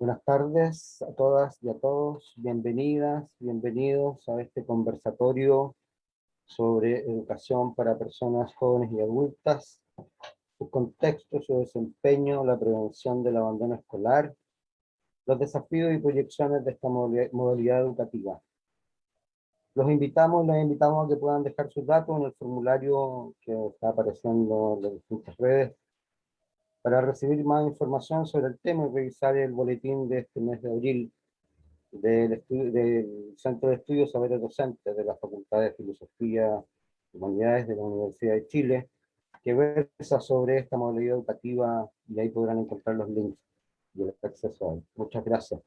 Buenas tardes a todas y a todos, bienvenidas, bienvenidos a este conversatorio sobre educación para personas jóvenes y adultas, su contexto, su desempeño, la prevención del abandono escolar, los desafíos y proyecciones de esta modalidad educativa. Los invitamos, los invitamos a que puedan dejar sus datos en el formulario que está apareciendo en las distintas redes para recibir más información sobre el tema y revisar el boletín de este mes de abril del, del Centro de Estudios Saberes Docentes de la Facultad de Filosofía y Humanidades de la Universidad de Chile, que versa sobre esta modalidad educativa y ahí podrán encontrar los links y el acceso a él. Muchas gracias.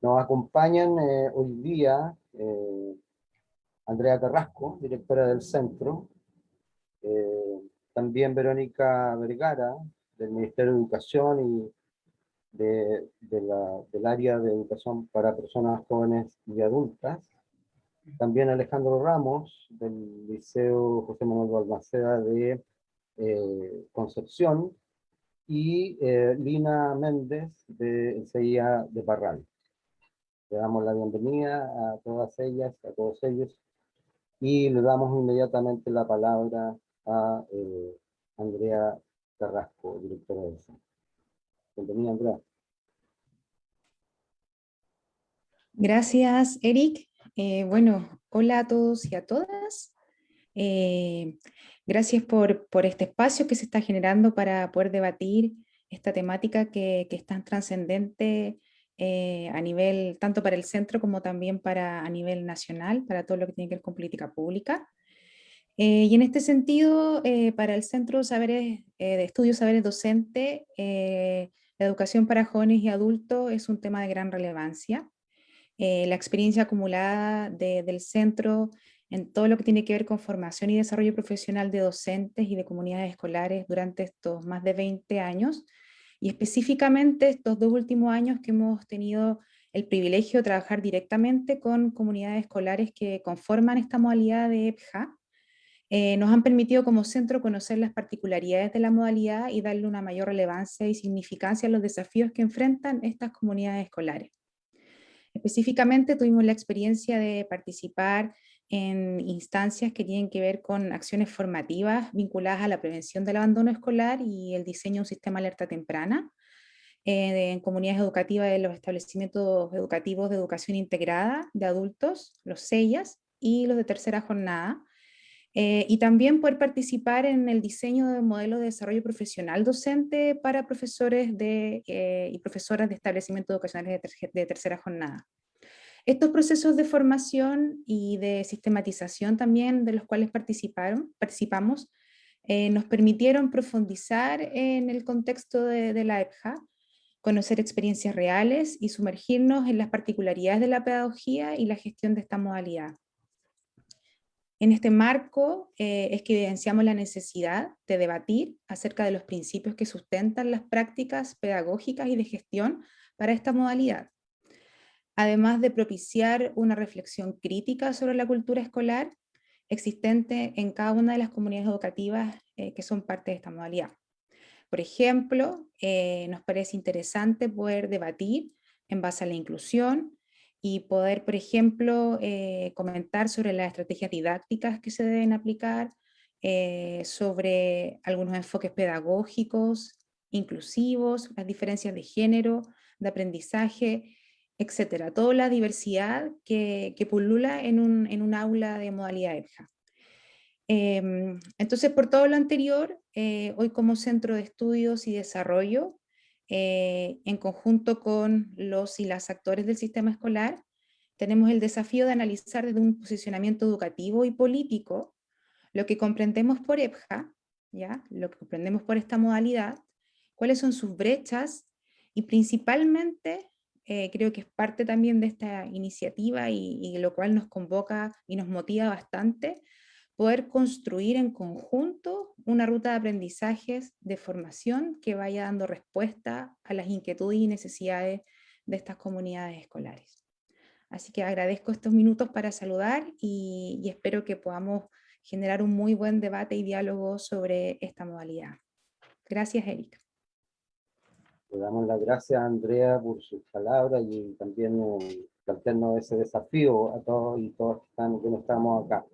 Nos acompañan eh, hoy día eh, Andrea Carrasco, directora del centro, eh, también Verónica Vergara, del Ministerio de Educación y de, del área de educación para personas jóvenes y adultas. También Alejandro Ramos, del Liceo José Manuel Balmaceda de eh, Concepción, y eh, Lina Méndez, de CIA de Parral. Le damos la bienvenida a todas ellas, a todos ellos, y le damos inmediatamente la palabra a eh, Andrea Carrasco, directora del centro. Bienvenida, Andrea. Gracias, Eric. Eh, bueno, hola a todos y a todas. Eh, gracias por, por, este espacio que se está generando para poder debatir esta temática que, que es tan trascendente eh, a nivel, tanto para el centro como también para, a nivel nacional, para todo lo que tiene que ver con política pública. Eh, y en este sentido, eh, para el Centro Saberes, eh, de Estudios Saberes Docente, la educación para jóvenes y adultos es un tema de gran relevancia. la experiencia acumulada del centro en todo lo que tiene que ver con formación y desarrollo profesional de docentes y de comunidades escolares durante estos más de 20 años, y específicamente estos dos últimos años que hemos tenido el privilegio de trabajar directamente con comunidades escolares que conforman esta modalidad de EPJA, eh, nos han permitido como centro conocer las particularidades de la modalidad y darle una mayor relevancia y significancia a los desafíos que enfrentan estas comunidades escolares. Específicamente tuvimos la experiencia de participar en instancias que tienen que ver con acciones formativas vinculadas a la prevención del abandono escolar y el diseño de un sistema alerta temprana, eh, en comunidades educativas de los establecimientos educativos de educación integrada de adultos, los SEIAS, y los de tercera jornada, eh, y también poder participar en el diseño de modelos de desarrollo profesional docente para profesores de, eh, y profesoras de establecimientos educacionales de, tercera jornada. Estos procesos de formación y de sistematización también de los cuales participaron, participamos eh, nos permitieron profundizar en el contexto de, de la EPJA, conocer experiencias reales y sumergirnos en las particularidades de la pedagogía y la gestión de esta modalidad. En este marco eh, es que evidenciamos la necesidad de debatir acerca de los principios que sustentan las prácticas pedagógicas y de gestión para esta modalidad, además de propiciar una reflexión crítica sobre la cultura escolar existente en cada una de las comunidades educativas eh, que son parte de esta modalidad. Por ejemplo, eh, nos parece interesante poder debatir en base a la inclusión, y poder, por ejemplo, eh, comentar sobre las estrategias didácticas que se deben aplicar, eh, sobre algunos enfoques pedagógicos, inclusivos, las diferencias de género, de aprendizaje, etcétera, toda la diversidad que, que pulula en un, en un, aula de modalidad EPJA. Em, entonces, por todo lo anterior, eh, hoy como Centro de Estudios y Desarrollo eh, en conjunto con los y las actores del sistema escolar, tenemos el desafío de analizar desde un posicionamiento educativo y político lo que comprendemos por EPJA, ¿ya? lo que comprendemos por esta modalidad, cuáles son sus brechas y principalmente, eh, creo que es parte también de esta iniciativa y, y lo cual nos convoca y nos motiva bastante, poder construir en conjunto una ruta de aprendizajes de formación que vaya dando respuesta a las inquietudes y necesidades de estas comunidades escolares. Así que agradezco estos minutos para saludar y, y espero que podamos generar un muy buen debate y diálogo sobre esta modalidad. Gracias, Erika. Le damos las gracias a Andrea por sus palabras y también eh, plantearnos ese desafío a todos y todas que, están, que no estamos acá.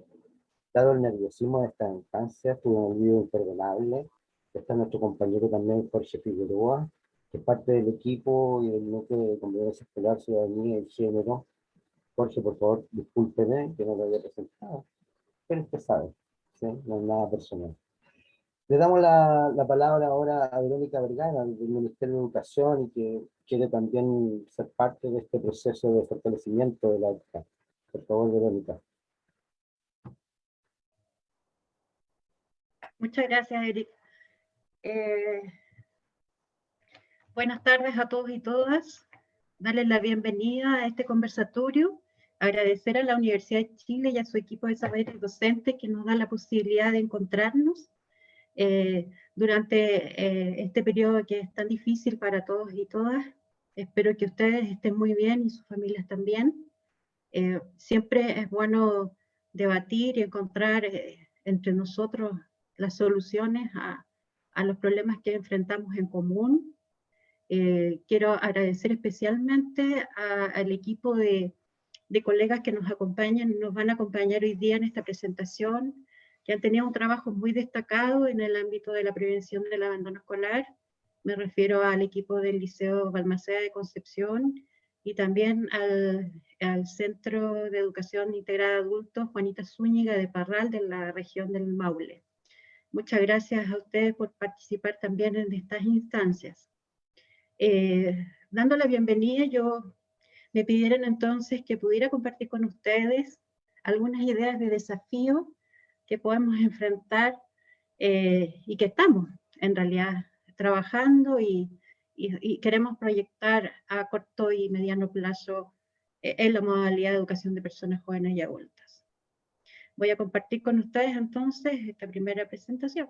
El nerviosismo de esta instancia, tuvo un olvido imperdonable. Está nuestro compañero también, Jorge Figueroa, que es parte del equipo y del núcleo de convivencia escolar, ciudadanía y género. Jorge, por favor, discúlpeme que no lo había presentado, pero usted sabe, ¿sí? no es nada personal. Le damos la, la, palabra ahora a Verónica Vergara, del Ministerio de Educación, y que quiere también ser parte de este proceso de fortalecimiento de la educación. Por favor, Verónica. Muchas gracias, Eric. Eh, buenas tardes a todos y todas. Darles la bienvenida a este conversatorio. Agradecer a la Universidad de Chile y a su equipo de saberes docentes que nos da la posibilidad de encontrarnos eh, durante eh, este periodo que es tan difícil para todos y todas. Espero que ustedes estén muy bien y sus familias también. Siempre es bueno debatir y encontrar entre nosotros las soluciones a, a, los problemas que enfrentamos en común. quiero agradecer especialmente al equipo de, de colegas que nos acompañan, nos van a acompañar hoy día en esta presentación, que han tenido un trabajo muy destacado en el ámbito de la prevención del abandono escolar. Me refiero al equipo del Liceo Balmaceda de Concepción y también al, al Centro de Educación Integrada de Adultos Juanita Zúñiga de Parral de la región del Maule. Muchas gracias a ustedes por participar también en estas instancias. Eh, dando la bienvenida, yo me pidieron entonces que pudiera compartir con ustedes algunas ideas de desafío que podemos enfrentar eh, y que estamos en realidad trabajando y, queremos proyectar a corto y mediano plazo eh, en la modalidad de educación de personas jóvenes y adultas. Voy a compartir con ustedes entonces esta primera presentación.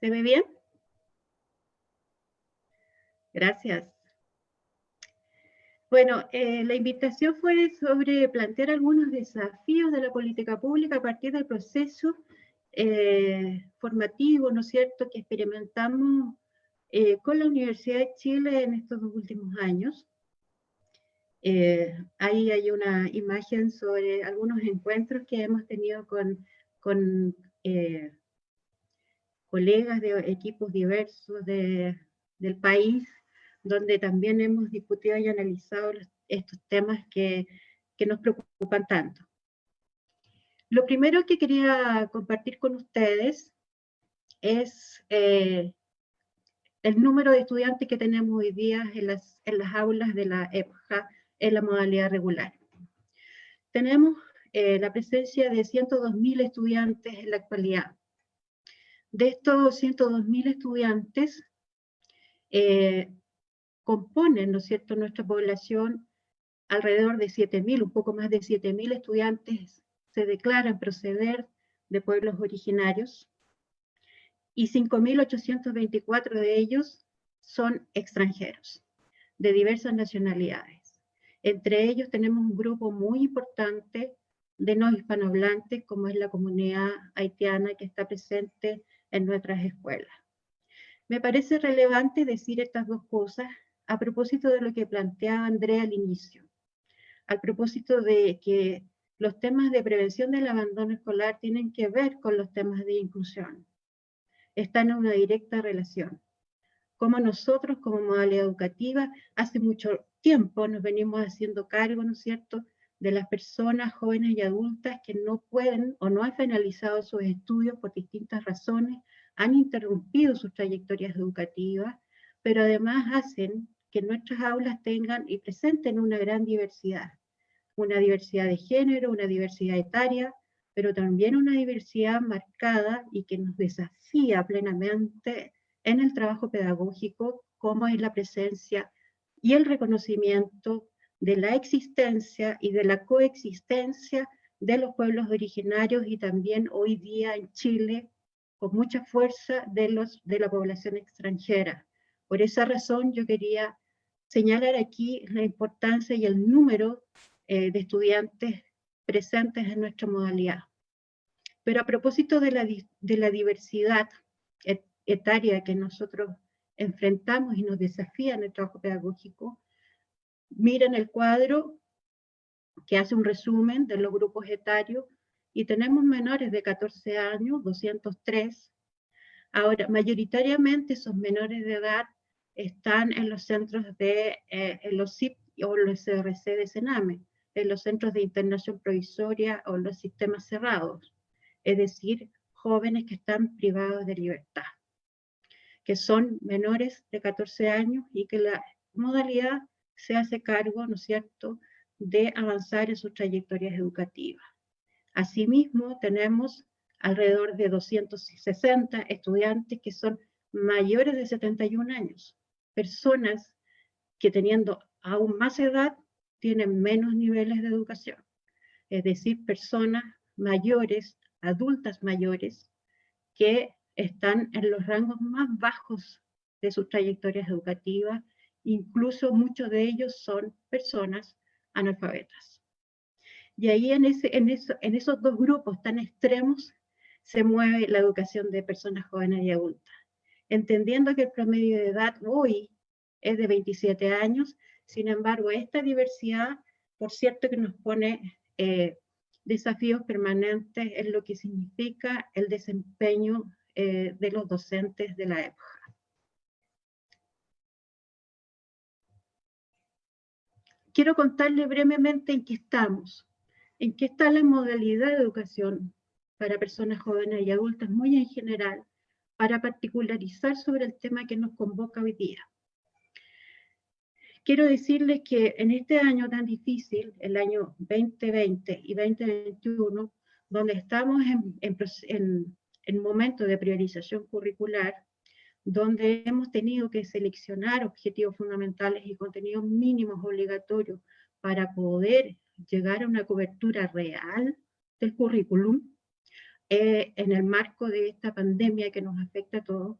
¿Se ve bien? Gracias. Bueno, eh, la invitación fue sobre plantear algunos desafíos de la política pública a partir del proceso eh, formativo, ¿no es cierto?, que experimentamos eh, con la Universidad de Chile en estos dos últimos años. ahí hay una imagen sobre algunos encuentros que hemos tenido con, con colegas de equipos diversos de, del país, donde también hemos discutido y analizado estos temas que nos preocupan tanto. Lo primero que quería compartir con ustedes es eh, el número de estudiantes que tenemos hoy día en las, en las aulas de la EPJA en la modalidad regular. Tenemos eh, la presencia de 102.000 estudiantes en la actualidad. De estos 102.000 estudiantes, eh, componen, ¿no es cierto?, nuestra población alrededor de 7.000, un poco más de 7.000 estudiantes se declaran proceder de pueblos originarios y 5.824 de ellos son extranjeros, de diversas nacionalidades. Entre ellos tenemos un grupo muy importante de no hispanohablantes, como es la comunidad haitiana que está presente en nuestras escuelas. Me parece relevante decir estas dos cosas a propósito de lo que planteaba Andrea al inicio, al propósito de que los temas de prevención del abandono escolar tienen que ver con los temas de inclusión. Están en una directa relación. Como nosotros, como modalidad educativa, hace mucho tiempo nos venimos haciendo cargo, ¿no es cierto?, de las personas jóvenes y adultas que no pueden o no han finalizado sus estudios por distintas razones, han interrumpido sus trayectorias educativas, pero además hacen que nuestras aulas tengan y presenten una gran diversidad, una diversidad de género, una diversidad etaria, pero también una diversidad marcada y que nos desafía plenamente en el trabajo pedagógico, como es la presencia y el reconocimiento de la existencia y de la coexistencia de los pueblos originarios y también hoy día en Chile con mucha fuerza de, los, de la población extranjera. Por esa razón yo quería señalar aquí la importancia y el número eh, de estudiantes presentes en nuestra modalidad. Pero a propósito de la, de la diversidad etaria que nosotros enfrentamos y nos desafía en el trabajo pedagógico, miren el cuadro que hace un resumen de los grupos etarios y tenemos menores de 14 años, 203. Ahora, mayoritariamente esos menores de edad están en los centros de eh, los CIP o los CRC de Sename, en los centros de internación provisoria o los sistemas cerrados, es decir, jóvenes que están privados de libertad, que son menores de 14 años y que la modalidad se hace cargo, ¿no es cierto?, de avanzar en sus trayectorias educativas. Asimismo, tenemos alrededor de 260 estudiantes que son mayores de 71 años, personas que teniendo aún más edad tienen menos niveles de educación, es decir, personas mayores, adultas mayores, que están en los rangos más bajos de sus trayectorias educativas, incluso muchos de ellos son personas analfabetas. Y ahí en, en esos dos grupos tan extremos se mueve la educación de personas jóvenes y adultas. Entendiendo que el promedio de edad hoy es de 27 años, sin embargo, esta diversidad, por cierto que nos pone eh, desafíos permanentes en lo que significa el desempeño eh, de los docentes de la época. Quiero contarle brevemente en qué estamos en qué está la modalidad de educación para personas jóvenes y adultas, muy en general, para particularizar sobre el tema que nos convoca hoy día. Quiero decirles que en este año tan difícil, el año 2020 y 2021, donde estamos en, en, en momento de priorización curricular, donde hemos tenido que seleccionar objetivos fundamentales y contenidos mínimos obligatorios para poder llegar a una cobertura real del currículum eh, en el marco de esta pandemia que nos afecta a todos,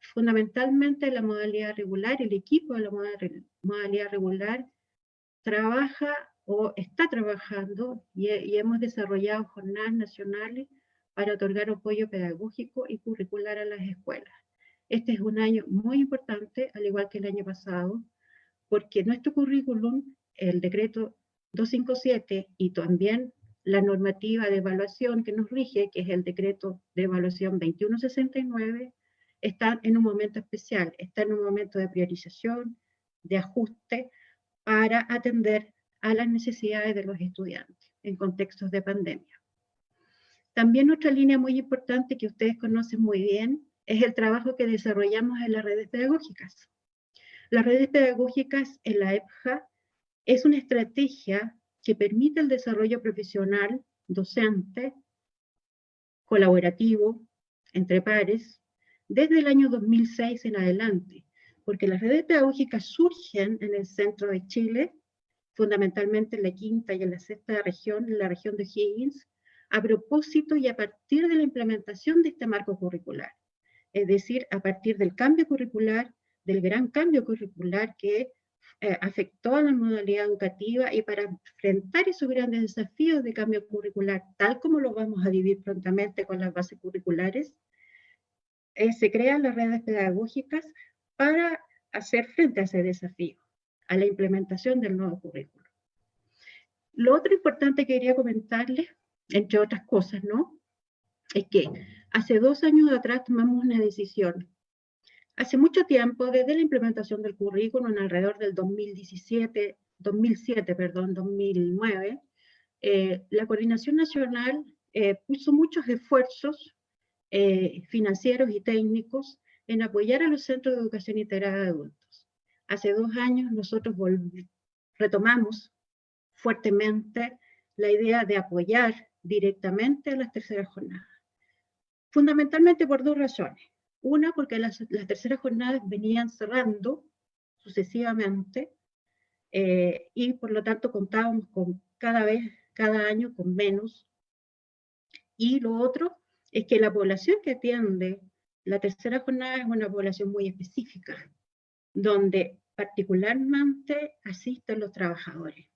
fundamentalmente la modalidad regular, el equipo de la modalidad regular trabaja o está trabajando y, hemos desarrollado jornadas nacionales para otorgar apoyo pedagógico y curricular a las escuelas. Este es un año muy importante, al igual que el año pasado, porque nuestro currículum, el decreto 257 y también la normativa de evaluación que nos rige, que es el decreto de evaluación 2169, está en un momento especial, está en un momento de priorización, de ajuste, para atender a las necesidades de los estudiantes en contextos de pandemia. También otra línea muy importante que ustedes conocen muy bien es el trabajo que desarrollamos en las redes pedagógicas. Las redes pedagógicas en la EPJA es una estrategia que permite el desarrollo profesional, docente, colaborativo, entre pares, desde el año 2006 en adelante, porque las redes pedagógicas surgen en el centro de Chile, fundamentalmente en la quinta y en la sexta región, en la región de Higgins, a propósito y a partir de la implementación de este marco curricular. Es decir, a partir del cambio curricular, del gran cambio curricular que eh, afectó a la modalidad educativa y para enfrentar esos grandes desafíos de cambio curricular, tal como lo vamos a vivir prontamente con las bases curriculares, eh, se crean las redes pedagógicas para hacer frente a ese desafío, a la implementación del nuevo currículo. Lo otro importante que quería comentarles, entre otras cosas, ¿no? Es que hace dos años atrás tomamos una decisión Hace mucho tiempo, desde la implementación del currículum, alrededor del 2017, 2007, perdón, 2009, eh, la Coordinación Nacional eh, puso muchos esfuerzos eh, financieros y técnicos en apoyar a los centros de educación integrada de adultos. Hace dos años nosotros retomamos fuertemente la idea de apoyar directamente a las terceras jornadas. Fundamentalmente por dos razones. Una, porque las, terceras jornadas venían cerrando sucesivamente eh, y por lo tanto contábamos con cada vez, cada año con menos. Y lo otro es que la población que atiende la tercera jornada es una población muy específica. donde particularmente asisten los trabajadores.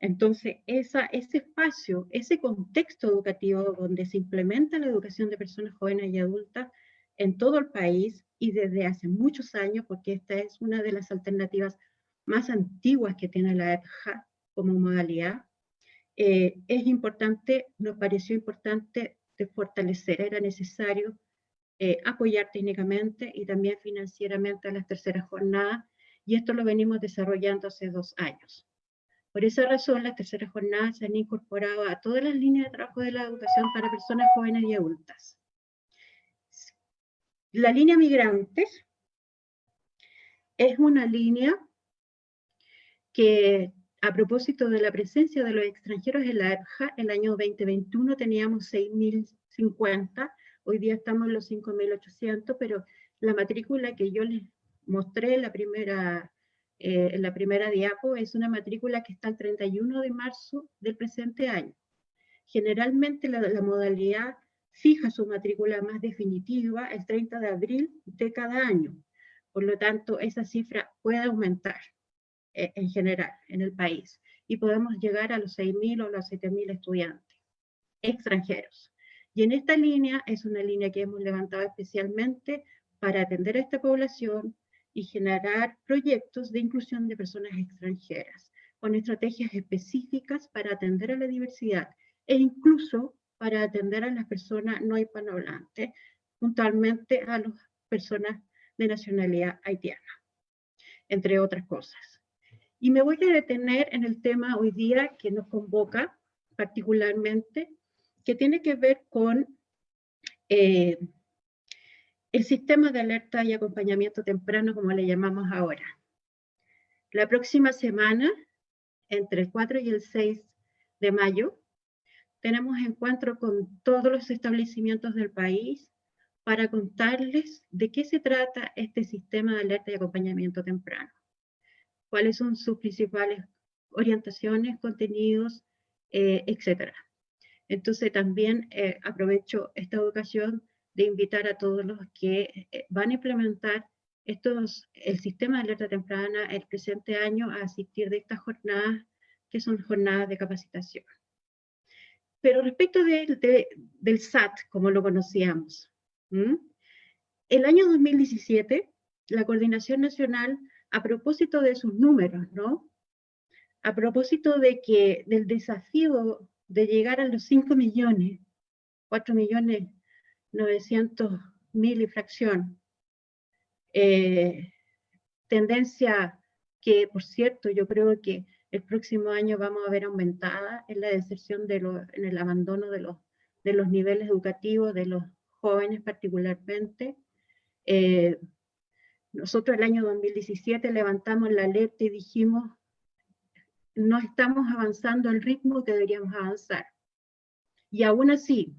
Entonces, esa, ese espacio, ese contexto educativo donde se implementa la educación de personas jóvenes y adultas en todo el país y desde hace muchos años, porque esta es una de las alternativas más antiguas que tiene la EPJA como modalidad, eh, es importante, nos pareció importante fortalecer, era necesario eh, apoyar técnicamente y también financieramente a las terceras jornadas, y esto lo venimos desarrollando hace dos años. Por esa razón, las terceras jornadas se han incorporado a todas las líneas de trabajo de la educación para personas jóvenes y adultas. La línea migrantes es una línea que a propósito de la presencia de los extranjeros en la EPJA, el año 2021 teníamos 6.050, hoy día estamos en los 5.800, pero la matrícula que yo les mostré en la primera eh, la primera diapo, es una matrícula que está el 31 de marzo del presente año. Generalmente la, modalidad fija su matrícula más definitiva el 30 de abril de cada año. Por lo tanto, esa cifra puede aumentar eh, en general en el país y podemos llegar a los 6.000 o los 7.000 estudiantes extranjeros. Y en esta línea es una línea que hemos levantado especialmente para atender a esta población, y generar proyectos de inclusión de personas extranjeras, con estrategias específicas para atender a la diversidad e incluso para atender a las personas no hispanohablantes, puntualmente a las personas de nacionalidad haitiana, entre otras cosas. Y me voy a detener en el tema hoy día que nos convoca particularmente, que tiene que ver con eh, el sistema de alerta y acompañamiento temprano, como le llamamos ahora. La próxima semana, entre el 4 y el 6 de mayo, tenemos encuentro con todos los establecimientos del país para contarles de qué se trata este sistema de alerta y acompañamiento temprano. Cuáles son sus principales orientaciones, contenidos, eh, etc. Entonces también eh, aprovecho esta educación de invitar a todos los que eh, van a implementar estos, el sistema de alerta temprana el presente año a asistir de estas jornadas, que son jornadas de capacitación. Pero respecto de, del SAT, como lo conocíamos, el año 2017, la Coordinación Nacional, a propósito de sus números, ¿no? A propósito de que del desafío de llegar a los 5 millones, 4 millones 900 mil y fracción. Eh, tendencia que, por cierto, yo creo que el próximo año vamos a ver aumentada en la deserción, de en el abandono de los, de los niveles educativos, de los jóvenes particularmente. Eh, nosotros el año 2017 levantamos la alerta y dijimos, no estamos avanzando al ritmo que deberíamos avanzar. Y aún así,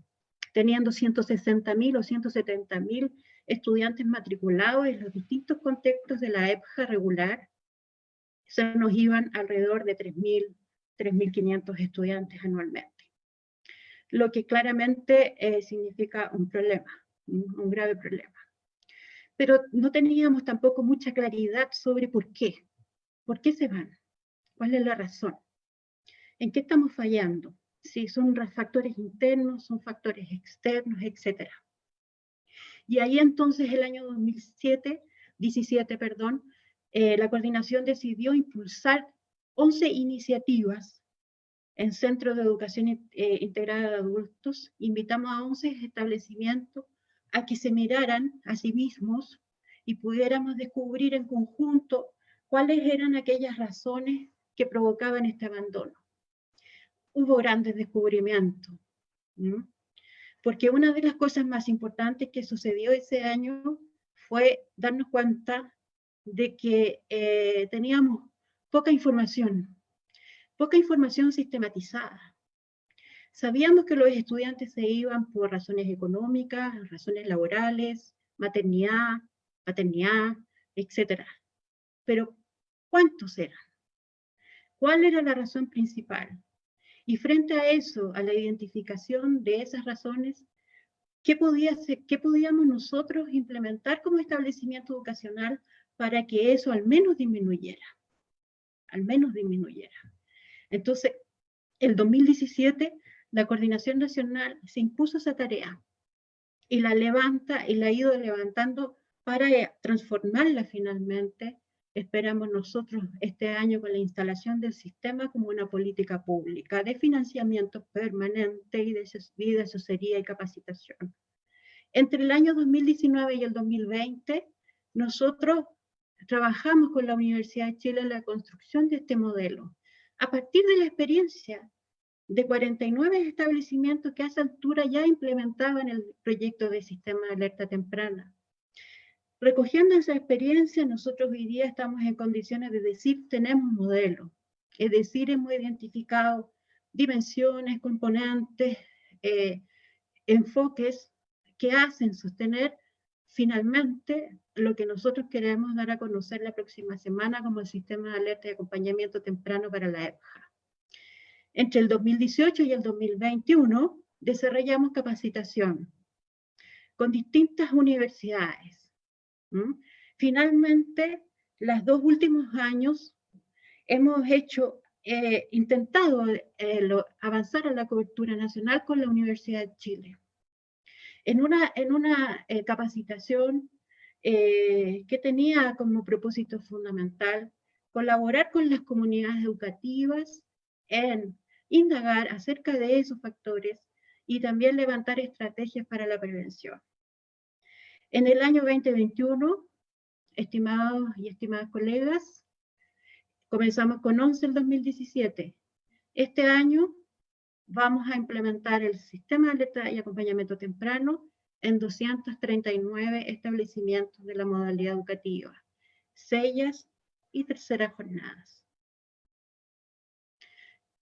teniendo 160.000 o 170.000 estudiantes matriculados en los distintos contextos de la EPJA regular, se nos iban alrededor de 3.000, 3.500 estudiantes anualmente. Lo que claramente eh, significa un problema, un grave problema. Pero no teníamos tampoco mucha claridad sobre por qué. ¿Por qué se van? ¿Cuál es la razón? ¿En qué estamos fallando? si son factores internos, son factores externos, etc. Y ahí entonces el año 2007, 17, perdón, eh, la coordinación decidió impulsar 11 iniciativas en centros de educación eh, integrada de adultos. Invitamos a 11 establecimientos a que se miraran a sí mismos y pudiéramos descubrir en conjunto cuáles eran aquellas razones que provocaban este abandono hubo grandes descubrimientos. Porque una de las cosas más importantes que sucedió ese año fue darnos cuenta de que eh, teníamos poca información, poca información sistematizada. Sabíamos que los estudiantes se iban por razones económicas, razones laborales, maternidad, paternidad, etc. Pero, ¿cuántos eran? ¿Cuál era la razón principal? Y frente a eso, a la identificación de esas razones, ¿qué, podía ser, qué podíamos nosotros implementar como establecimiento educacional para que eso al menos disminuyera, al menos disminuyera. Entonces, el 2017, la Coordinación Nacional se impuso esa tarea y la levanta y la ha ido levantando para transformarla finalmente, esperamos nosotros este año con la instalación del sistema como una política pública de financiamiento permanente y de, y de asesoría y capacitación. Entre el año 2019 y el 2020, nosotros trabajamos con la Universidad de Chile en la construcción de este modelo. A partir de la experiencia de 49 establecimientos que a esa altura ya implementaban el proyecto de sistema de alerta temprana. Recogiendo esa experiencia, nosotros hoy día estamos en condiciones de decir, tenemos modelo. Es decir, hemos identificado dimensiones, componentes, eh, enfoques que hacen sostener finalmente lo que nosotros queremos dar a conocer la próxima semana como el sistema de alerta y acompañamiento temprano para la EPJA. Entre el 2018 y el 2021 desarrollamos capacitación con distintas universidades. Finalmente, los dos últimos años hemos hecho, eh, intentado eh, avanzar a la cobertura nacional con la Universidad de Chile en una, en una eh, capacitación que tenía como propósito fundamental colaborar con las comunidades educativas en indagar acerca de esos factores y también levantar estrategias para la prevención. En el año 2021, estimados y estimadas colegas, comenzamos con 11 el 2017. Este año vamos a implementar el sistema de alerta y acompañamiento temprano en 239 establecimientos de la modalidad educativa, sellas y terceras jornadas.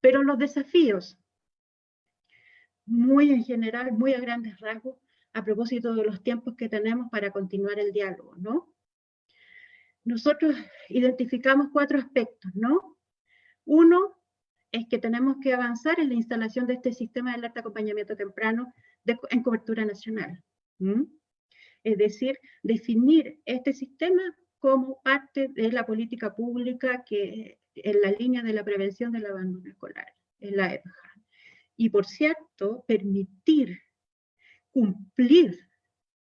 Pero los desafíos, muy en general, muy a grandes rasgos, a propósito de los tiempos que tenemos para continuar el diálogo, ¿no? Nosotros identificamos cuatro aspectos, ¿no? Uno, es que tenemos que avanzar en la instalación de este sistema de alerta acompañamiento temprano en cobertura nacional. Es decir, definir este sistema como parte de la política pública que en la línea de la prevención del abandono escolar, en la EPJA. Y por cierto, permitir cumplir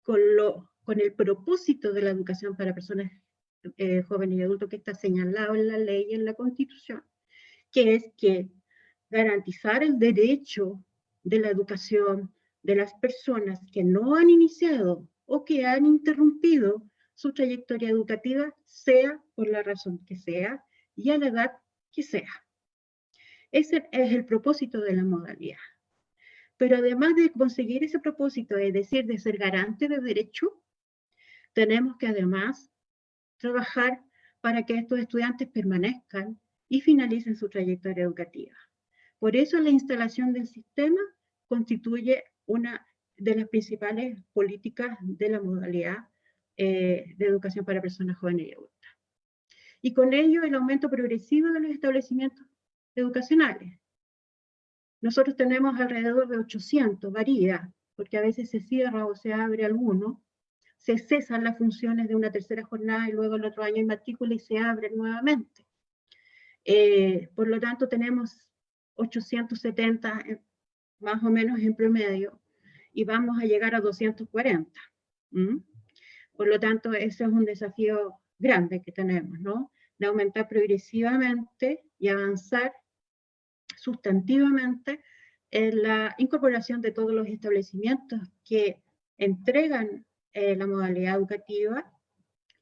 con, lo, con el propósito de la educación para personas eh, jóvenes y adultos que está señalado en la ley y en la Constitución, que es que garantizar el derecho de la educación de las personas que no han iniciado o que han interrumpido su trayectoria educativa, sea por la razón que sea y a la edad que sea. Ese es el propósito de la modalidad. Pero además de conseguir ese propósito, es decir, de ser garante de derecho, tenemos que además trabajar para que estos estudiantes permanezcan y finalicen su trayectoria educativa. Por eso la instalación del sistema constituye una de las principales políticas de la modalidad eh, de educación para personas jóvenes y adultas. Y con ello el aumento progresivo de los establecimientos educacionales. Nosotros tenemos alrededor de 800, varía, porque a veces se cierra o se abre alguno, se cesan las funciones de una tercera jornada y luego el otro año hay matrícula y se abre nuevamente. Eh, por lo tanto, tenemos 870 eh, más o menos en promedio y vamos a llegar a 240. Por lo tanto, ese es un desafío grande que tenemos, ¿no? De aumentar progresivamente y avanzar sustantivamente en la incorporación de todos los establecimientos que entregan eh, la modalidad educativa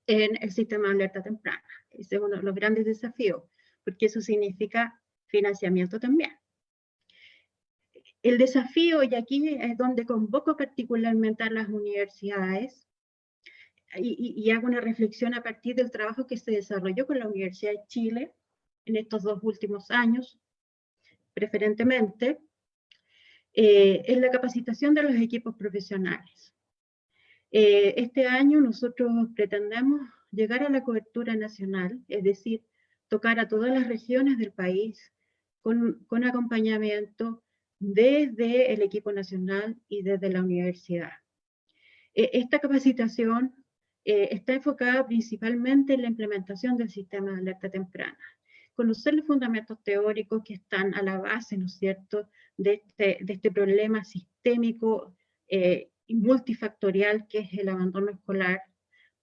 en el sistema de alerta temprana. Ese es uno de los grandes desafíos porque eso significa financiamiento también. El desafío, y aquí es donde convoco particularmente a las universidades, y, hago una reflexión a partir del trabajo que se desarrolló con la Universidad de Chile en estos dos últimos años, preferentemente, eh, es la capacitación de los equipos profesionales. Eh, este año nosotros pretendemos llegar a la cobertura nacional, es decir, tocar a todas las regiones del país con, con acompañamiento desde el equipo nacional y desde la universidad. E, esta capacitación eh, está enfocada principalmente en la implementación del sistema de alerta temprana. Conocer los fundamentos teóricos que están a la base, ¿no es cierto?, de este, este problema sistémico eh, y multifactorial que es el abandono escolar,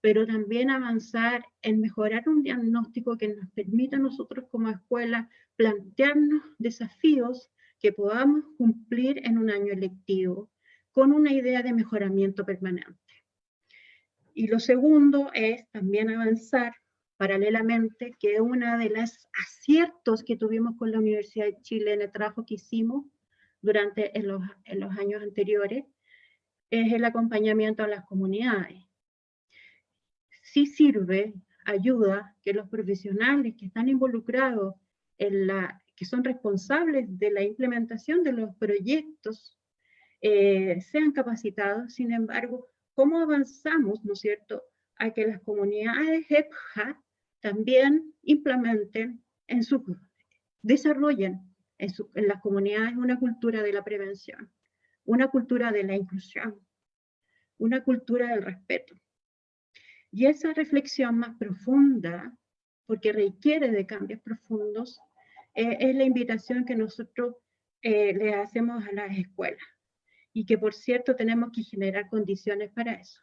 pero también avanzar en mejorar un diagnóstico que nos permita a nosotros como escuela plantearnos desafíos que podamos cumplir en un año lectivo con una idea de mejoramiento permanente. Y lo segundo es también avanzar paralelamente, que una de las aciertos que tuvimos con la Universidad de Chile en el trabajo que hicimos durante en los, en los años anteriores, es el acompañamiento a las comunidades. Sí sirve, ayuda que los profesionales que están involucrados en la, que son responsables de la implementación de los proyectos eh, sean capacitados, sin embargo, ¿cómo avanzamos, no es cierto?, a que las comunidades EPJA también implementen en su, desarrollen en, en las comunidades una cultura de la prevención, una cultura de la inclusión, una cultura del respeto. Y esa reflexión más profunda, porque requiere de cambios profundos, eh, es la invitación que nosotros eh, le hacemos a las escuelas. Y que, por cierto, tenemos que generar condiciones para eso.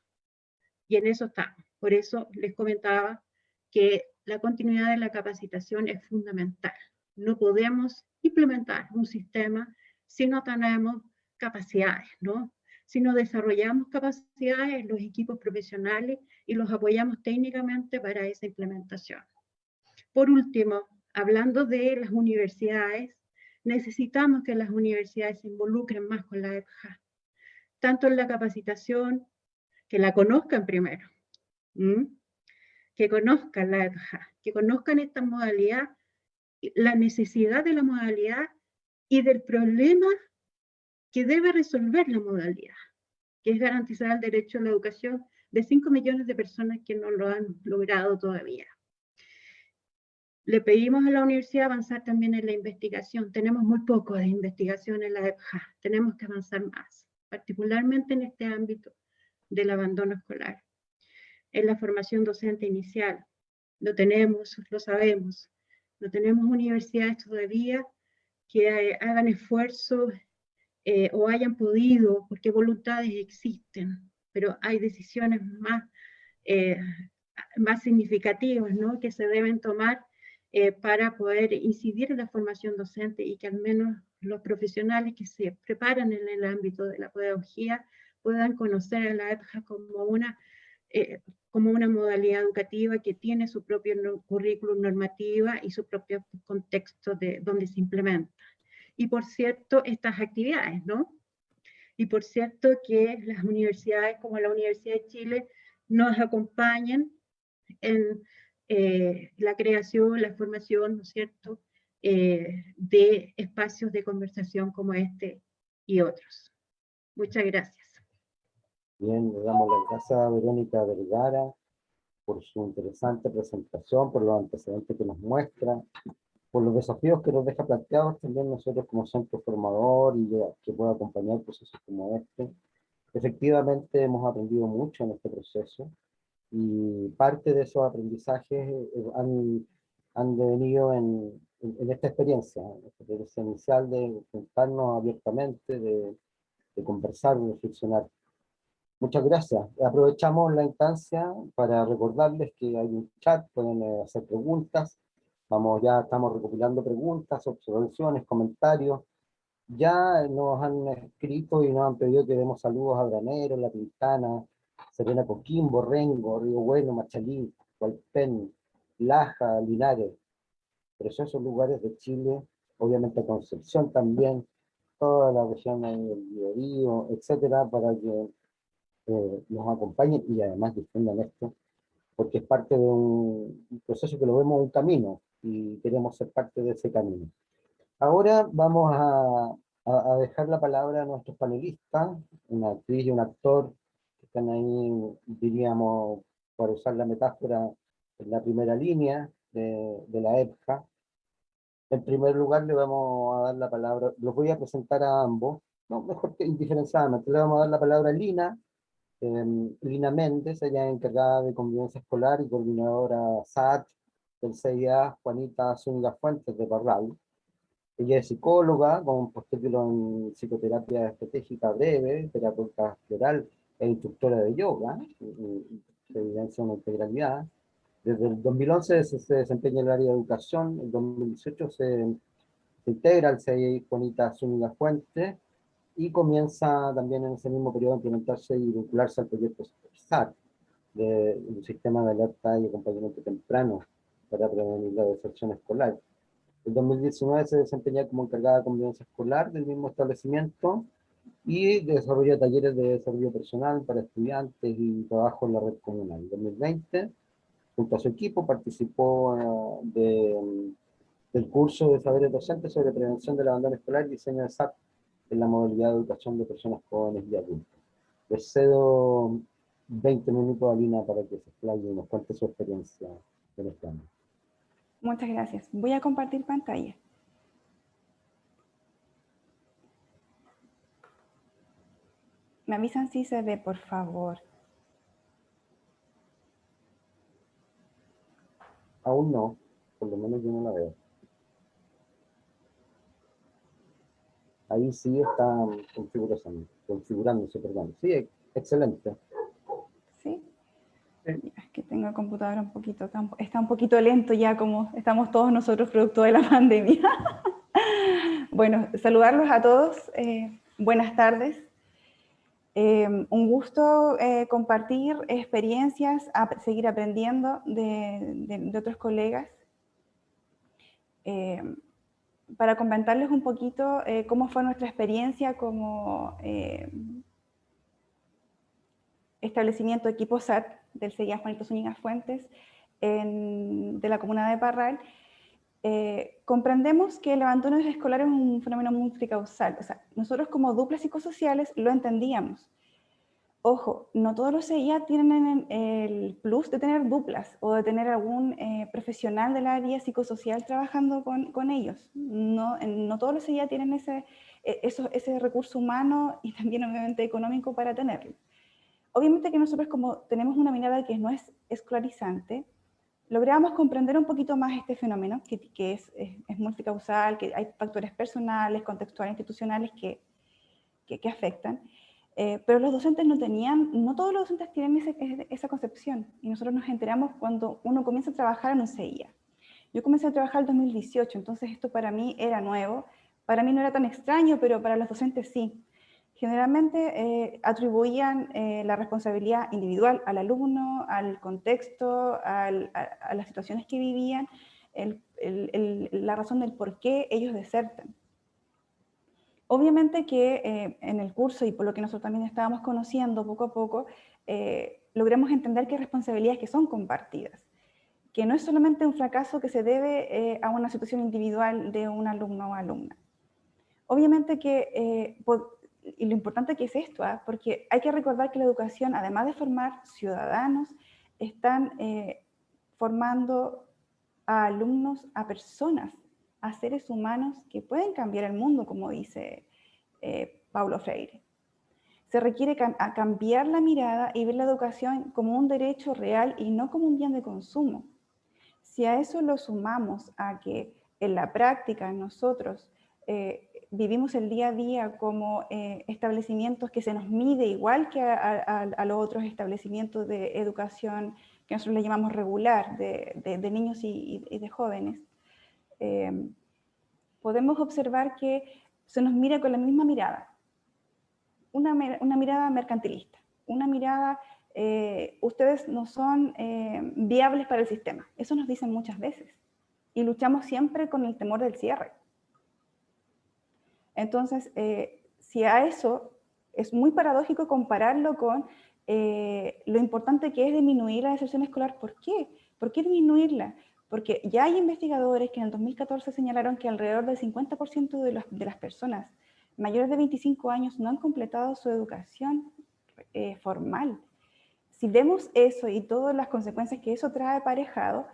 Y en eso estamos. Por eso les comentaba que la continuidad de la capacitación es fundamental. No podemos implementar un sistema si no tenemos capacidades, ¿no? Si no desarrollamos capacidades los equipos profesionales y los apoyamos técnicamente para esa implementación. Por último, hablando de las universidades, necesitamos que las universidades se involucren más con la EPJA, tanto en la capacitación, que la conozcan primero, que conozcan la EPJA, que conozcan esta modalidad, la necesidad de la modalidad y del problema que debe resolver la modalidad, que es garantizar el derecho a la educación de 5 millones de personas que no lo han logrado todavía. Le pedimos a la universidad avanzar también en la investigación. Tenemos muy poco de investigación en la EPJA, tenemos que avanzar más, particularmente en este ámbito del abandono escolar en la formación docente inicial. Lo tenemos, lo sabemos. No tenemos universidades todavía que hagan esfuerzos eh, o hayan podido, porque voluntades existen, pero hay decisiones más, eh, más significativas ¿no? que se deben tomar eh, para poder incidir en la formación docente y que al menos los profesionales que se preparan en el ámbito de la pedagogía puedan conocer a la EPJA como una eh, como una modalidad educativa que tiene su propio currículum normativa y su propio contexto de donde se implementa. Y por cierto, estas actividades, ¿no? Y por cierto que las universidades como la Universidad de Chile nos acompañan en eh, la creación, la formación, ¿no es cierto?, eh, de espacios de conversación como este y otros. Muchas gracias. Bien, le damos las gracias a Verónica Vergara por su interesante presentación, por los antecedentes que nos muestra, por los desafíos que nos deja planteados también nosotros como centro formador y que pueda acompañar procesos como este. Efectivamente hemos aprendido mucho en este proceso y parte de esos aprendizajes eh, han, han devenido en, en, esta experiencia, esta experiencia inicial de juntarnos abiertamente, de, de conversar, de reflexionar. Muchas gracias. Aprovechamos la instancia para recordarles que hay un chat, pueden eh, hacer preguntas. Vamos, ya estamos recopilando preguntas, observaciones, comentarios. Ya nos han escrito y nos han pedido que demos saludos a Granero, La Pintana, Serena Coquimbo, Rengo, Río Bueno, Machalí, Hualpén, Laja, Linares. Preciosos lugares de Chile, obviamente Concepción también, toda la región del Río, etcétera, para que eh, nos acompañen y además difundan esto, porque es parte de un proceso que lo vemos un camino y queremos ser parte de ese camino. Ahora vamos a, a, dejar la palabra a nuestros panelistas, una actriz y un actor están ahí, diríamos, para usar la metáfora, en la primera línea de, de la EPJA. En primer lugar le vamos a dar la palabra, los voy a presentar a ambos, no, mejor que indiferenciadamente, le vamos a dar la palabra a Lina, Eh, Lina Méndez, ella es encargada de convivencia escolar y coordinadora SAT del CIA, Juanita Zúñiga Fuentes de Parral. Ella es psicóloga con postítulo en psicoterapia estratégica breve, terapeuta floral e instructora de yoga, se evidencia una integralidad. Desde el 2011 se, desempeña en el área de educación, en el 2018 se, se integra al CIA Juanita Zúñiga Fuentes, y comienza también en ese mismo periodo a implementarse y vincularse al proyecto SAT, de un sistema de alerta y acompañamiento temprano para prevenir la deserción escolar. En 2019 se desempeña como encargada de convivencia escolar del mismo establecimiento y desarrolla talleres de desarrollo personal para estudiantes y trabajo en la red comunal. En 2020, junto a su equipo, participó eh, de, del curso de saberes docentes sobre prevención del abandono escolar y diseño de SAT en la modalidad de educación de personas jóvenes y adultas. Les cedo 20 minutos a Lina para que se explaye y nos cuente su experiencia en este año. Muchas gracias. Voy a compartir pantalla. Me avisan si se ve, por favor. Aún no, por lo menos yo no la veo. ahí sí está configurándose, configurándose perdón. Sí, excelente. Sí. Es que tengo el computador un poquito, está un poquito lento ya como estamos todos nosotros producto de la pandemia. bueno, saludarlos a todos. Eh, buenas tardes. Eh, un gusto eh, compartir experiencias, a seguir aprendiendo de, otros colegas. Para comentarles un poquito eh, cómo fue nuestra experiencia como eh, establecimiento de equipo SAT del CEIA Juanito Zúñiga Fuentes de la comuna de Parral, eh, comprendemos que el abandono escolar es un fenómeno multicausal. O sea, nosotros como duplas psicosociales lo entendíamos, Ojo, no todos los CIA tienen el plus de tener duplas o de tener algún eh, profesional del área psicosocial trabajando con, ellos. No, no, todos los CIA tienen ese, e, ese recurso humano y también obviamente económico para tenerlo. Obviamente que nosotros como tenemos una mirada que no es escolarizante, logramos comprender un poquito más este fenómeno, que, que es, es, multicausal, que hay factores personales, contextuales, institucionales que, que, que afectan. Eh, pero los docentes no tenían, no todos los docentes tienen esa concepción, y nosotros nos enteramos cuando uno comienza a trabajar en un CIA. Yo comencé a trabajar en 2018, entonces esto para mí era nuevo, para mí no era tan extraño, pero para los docentes sí. Generalmente eh, atribuían eh, la responsabilidad individual al alumno, al contexto, a, las situaciones que vivían, la razón del por qué ellos desertan. Obviamente que eh, en el curso y por lo que nosotros también estábamos conociendo poco a poco, eh, logramos entender que hay responsabilidades que son compartidas, que no es solamente un fracaso que se debe eh, a una situación individual de un alumno o alumna. Obviamente que, y lo importante que es esto, ¿ah? porque hay que recordar que la educación, además de formar ciudadanos, están formando a alumnos, a personas, a seres humanos que pueden cambiar el mundo, como dice eh, Paulo Freire. Se requiere cambiar la mirada y ver la educación como un derecho real y no como un bien de consumo. Si a eso lo sumamos a que en la práctica nosotros eh, vivimos el día a día como eh, establecimientos que se nos mide igual que a, los otros establecimientos de educación que nosotros le llamamos regular, de, niños y de jóvenes, Em, podemos observar que se nos mira con la misma mirada, una, mirada mercantilista, una mirada, eh, ustedes no son eh, viables para el sistema, eso nos dicen muchas veces, y luchamos siempre con el temor del cierre. Entonces, eh, si a eso es muy paradójico compararlo con lo importante que es disminuir la deserción escolar, ¿por qué? ¿Por qué disminuirla? Porque ya hay investigadores que en el 2014 señalaron que alrededor del 50% de, de, las personas mayores de 25 años no han completado su educación eh, formal. Si vemos eso y todas las consecuencias que eso trae aparejado,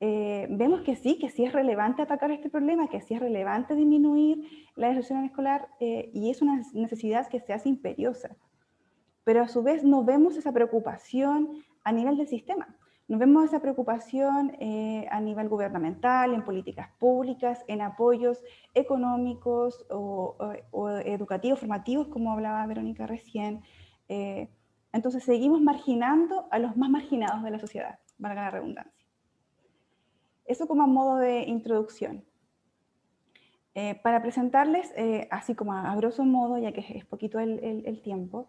eh, vemos que sí, que sí es relevante atacar este problema, que sí es relevante disminuir la deserción escolar eh, y es una necesidad que se hace imperiosa. pero a su vez no vemos esa preocupación a nivel del sistema. No vemos esa preocupación eh, a nivel gubernamental, en políticas públicas, en apoyos económicos o, educativos, formativos, como hablaba Verónica recién. Eh, entonces seguimos marginando a los más marginados de la sociedad, valga la redundancia. Eso como a modo de introducción. Eh, para presentarles, así como a, grosso modo, ya que es poquito el tiempo,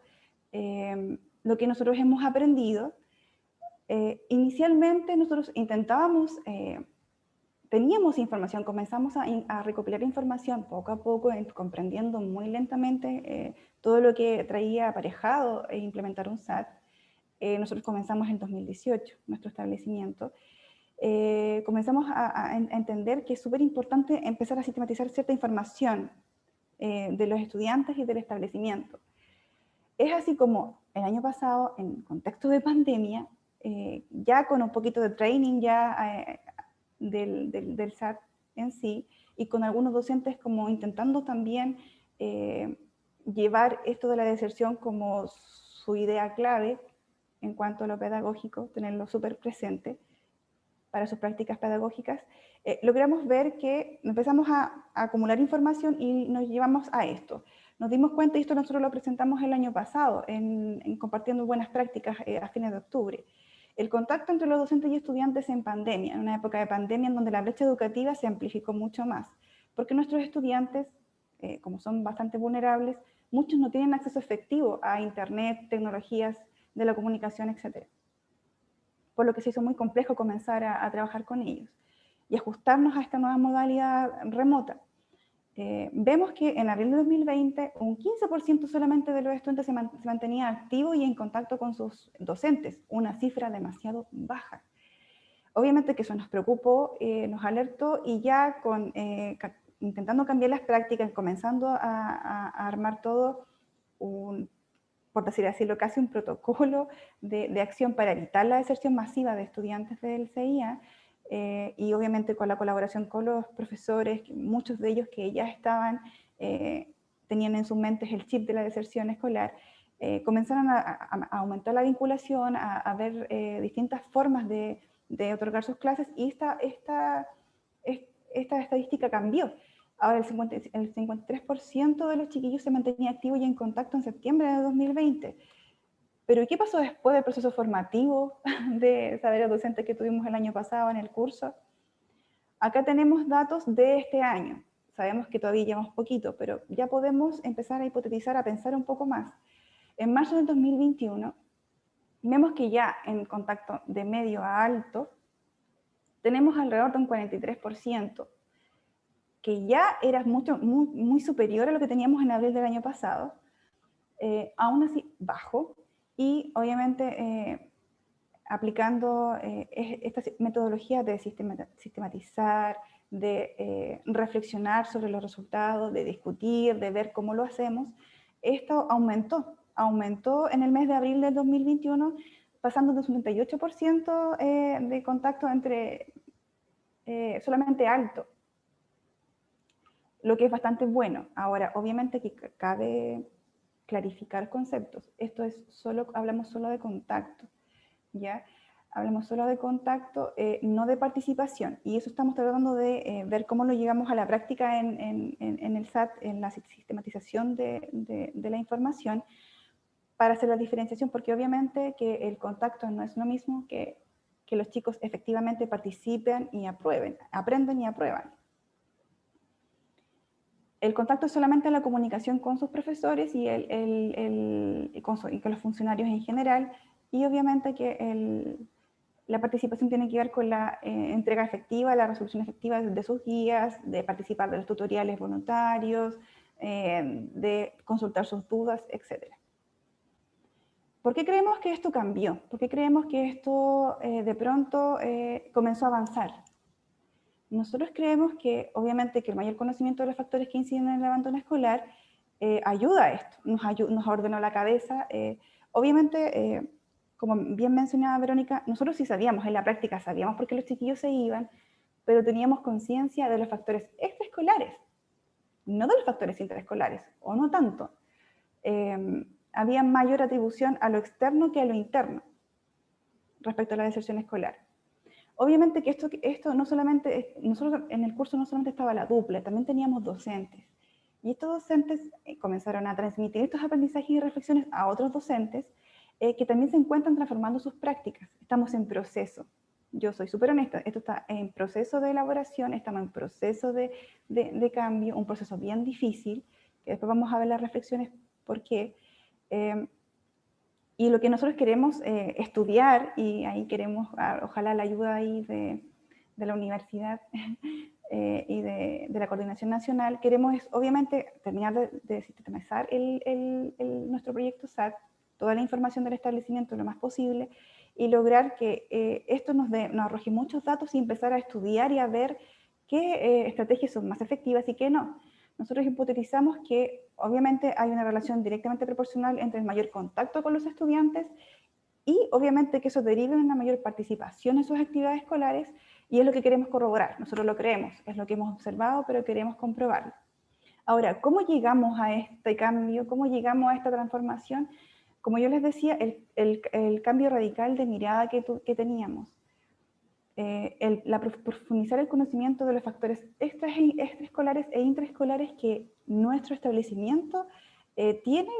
lo que nosotros hemos aprendido eh, inicialmente nosotros intentábamos, eh, teníamos información, comenzamos a, recopilar información poco a poco, comprendiendo muy lentamente eh, todo lo que traía aparejado e implementar un SAT. nosotros comenzamos en 2018, nuestro establecimiento. Comenzamos a, a, entender que es súper importante empezar a sistematizar cierta información de los estudiantes y del establecimiento. Es así como el año pasado, en contexto de pandemia, eh, ya con un poquito de training ya eh, del, del, SAT en sí, y con algunos docentes como intentando también eh, llevar esto de la deserción como su idea clave en cuanto a lo pedagógico, tenerlo súper presente para sus prácticas pedagógicas, logramos ver que empezamos a, acumular información y nos llevamos a esto. Nos dimos cuenta, y esto nosotros lo presentamos el año pasado, en, en compartiendo buenas prácticas a fines de octubre, el contacto entre los docentes y estudiantes en pandemia, en una época de pandemia en donde la brecha educativa se amplificó mucho más, porque nuestros estudiantes, eh, como son bastante vulnerables, muchos no tienen acceso efectivo a internet, tecnologías de la comunicación, etc. Por lo que se hizo muy complejo comenzar a trabajar con ellos y ajustarnos a esta nueva modalidad remota. Eh, vemos que en abril de 2020 un 15% solamente de los estudiantes se, mantenía activo y en contacto con sus docentes, una cifra demasiado baja. Obviamente que eso nos preocupó, eh, nos alertó y ya con, eh, intentando cambiar las prácticas, comenzando a, armar todo, un, por decir así, casi un protocolo de, de acción para evitar la deserción masiva de estudiantes del CIA, eh, y obviamente con la colaboración con los profesores, muchos de ellos que ya estaban, eh, tenían en sus mentes el chip de la deserción escolar, eh, comenzaron a, aumentar la vinculación, a, ver distintas formas de, de, otorgar sus clases y esta, esta, esta estadística cambió. Ahora el, 50, el 53% de los chiquillos se mantenía activo y en contacto en septiembre de 2020. Pero ¿qué pasó después del proceso formativo de saberes docentes que tuvimos el año pasado en el curso? Acá tenemos datos de este año. Sabemos que todavía llevamos poquito, pero ya podemos empezar a hipotetizar, a pensar un poco más. En marzo del 2021, vemos que ya en contacto de medio a alto, tenemos alrededor de un 43%, que ya era mucho, muy, superior a lo que teníamos en abril del año pasado, eh, aún así bajo, y obviamente eh, aplicando eh, esta metodología de sistematizar, de eh, reflexionar sobre los resultados, de discutir, de ver cómo lo hacemos, esto aumentó, aumentó en el mes de abril del 2021, pasando de un 78% de contacto entre solamente alto, lo que es bastante bueno. Ahora, obviamente que cabe clarificar conceptos. Esto es solo, hablamos solo de contacto, ¿ya? Hablamos solo de contacto, eh, no de participación. Y eso estamos tratando de eh, ver cómo lo llegamos a la práctica en, el SAT, en la sistematización de, de, la información, para hacer la diferenciación, porque obviamente que el contacto no es lo mismo que que los chicos efectivamente participen y aprueben, aprenden y aprueban. El contacto es solamente la comunicación con sus profesores y, con, los funcionarios en general, y obviamente que la participación tiene que ver con la eh, entrega efectiva, la resolución efectiva de sus guías, de participar de los tutoriales voluntarios, eh, de consultar sus dudas, etc. ¿Por qué creemos que esto cambió? ¿Por qué creemos que esto eh, de pronto comenzó a avanzar? Nosotros creemos que, obviamente, que el mayor conocimiento de los factores que inciden en el abandono escolar eh, ayuda a esto, nos, ordenó la cabeza. Eh, obviamente, eh, como bien mencionaba Verónica, nosotros sí sabíamos, en la práctica sabíamos por qué los chiquillos se iban, pero teníamos conciencia de los factores extraescolares, no de los factores intraescolares, o no tanto. había mayor atribución a lo externo que a lo interno respecto a la deserción escolar. Obviamente que esto, esto no solamente, nosotros en el curso no solamente estaba la dupla, también teníamos docentes. Y estos docentes eh, comenzaron a transmitir estos aprendizajes y reflexiones a otros docentes eh, que también se encuentran transformando sus prácticas. Estamos en proceso. Yo soy súper honesta, esto está en proceso de elaboración, estamos en proceso de, de, cambio, un proceso bien difícil, que después vamos a ver las reflexiones por qué. Eh, y lo que nosotros queremos eh, estudiar, y ahí queremos, ah, ojalá la ayuda ahí de, la universidad eh, y de, la coordinación nacional, queremos es, obviamente terminar de, de sistematizar nuestro proyecto SAT, toda la información del establecimiento lo más posible, y lograr que eh, esto nos, nos arroje muchos datos y empezar a estudiar y a ver qué estrategias son más efectivas y qué no nosotros hipotetizamos que obviamente hay una relación directamente proporcional entre el mayor contacto con los estudiantes y obviamente que eso derive en una mayor participación en sus actividades escolares y es lo que queremos corroborar, nosotros lo creemos, es lo que hemos observado, pero queremos comprobarlo. Ahora, ¿cómo llegamos a este cambio? ¿Cómo llegamos a esta transformación? Como yo les decía, el, cambio radical de mirada que, que teníamos eh, el, la, profundizar el conocimiento de los factores extraescolares e intraescolares que nuestro establecimiento eh, tiene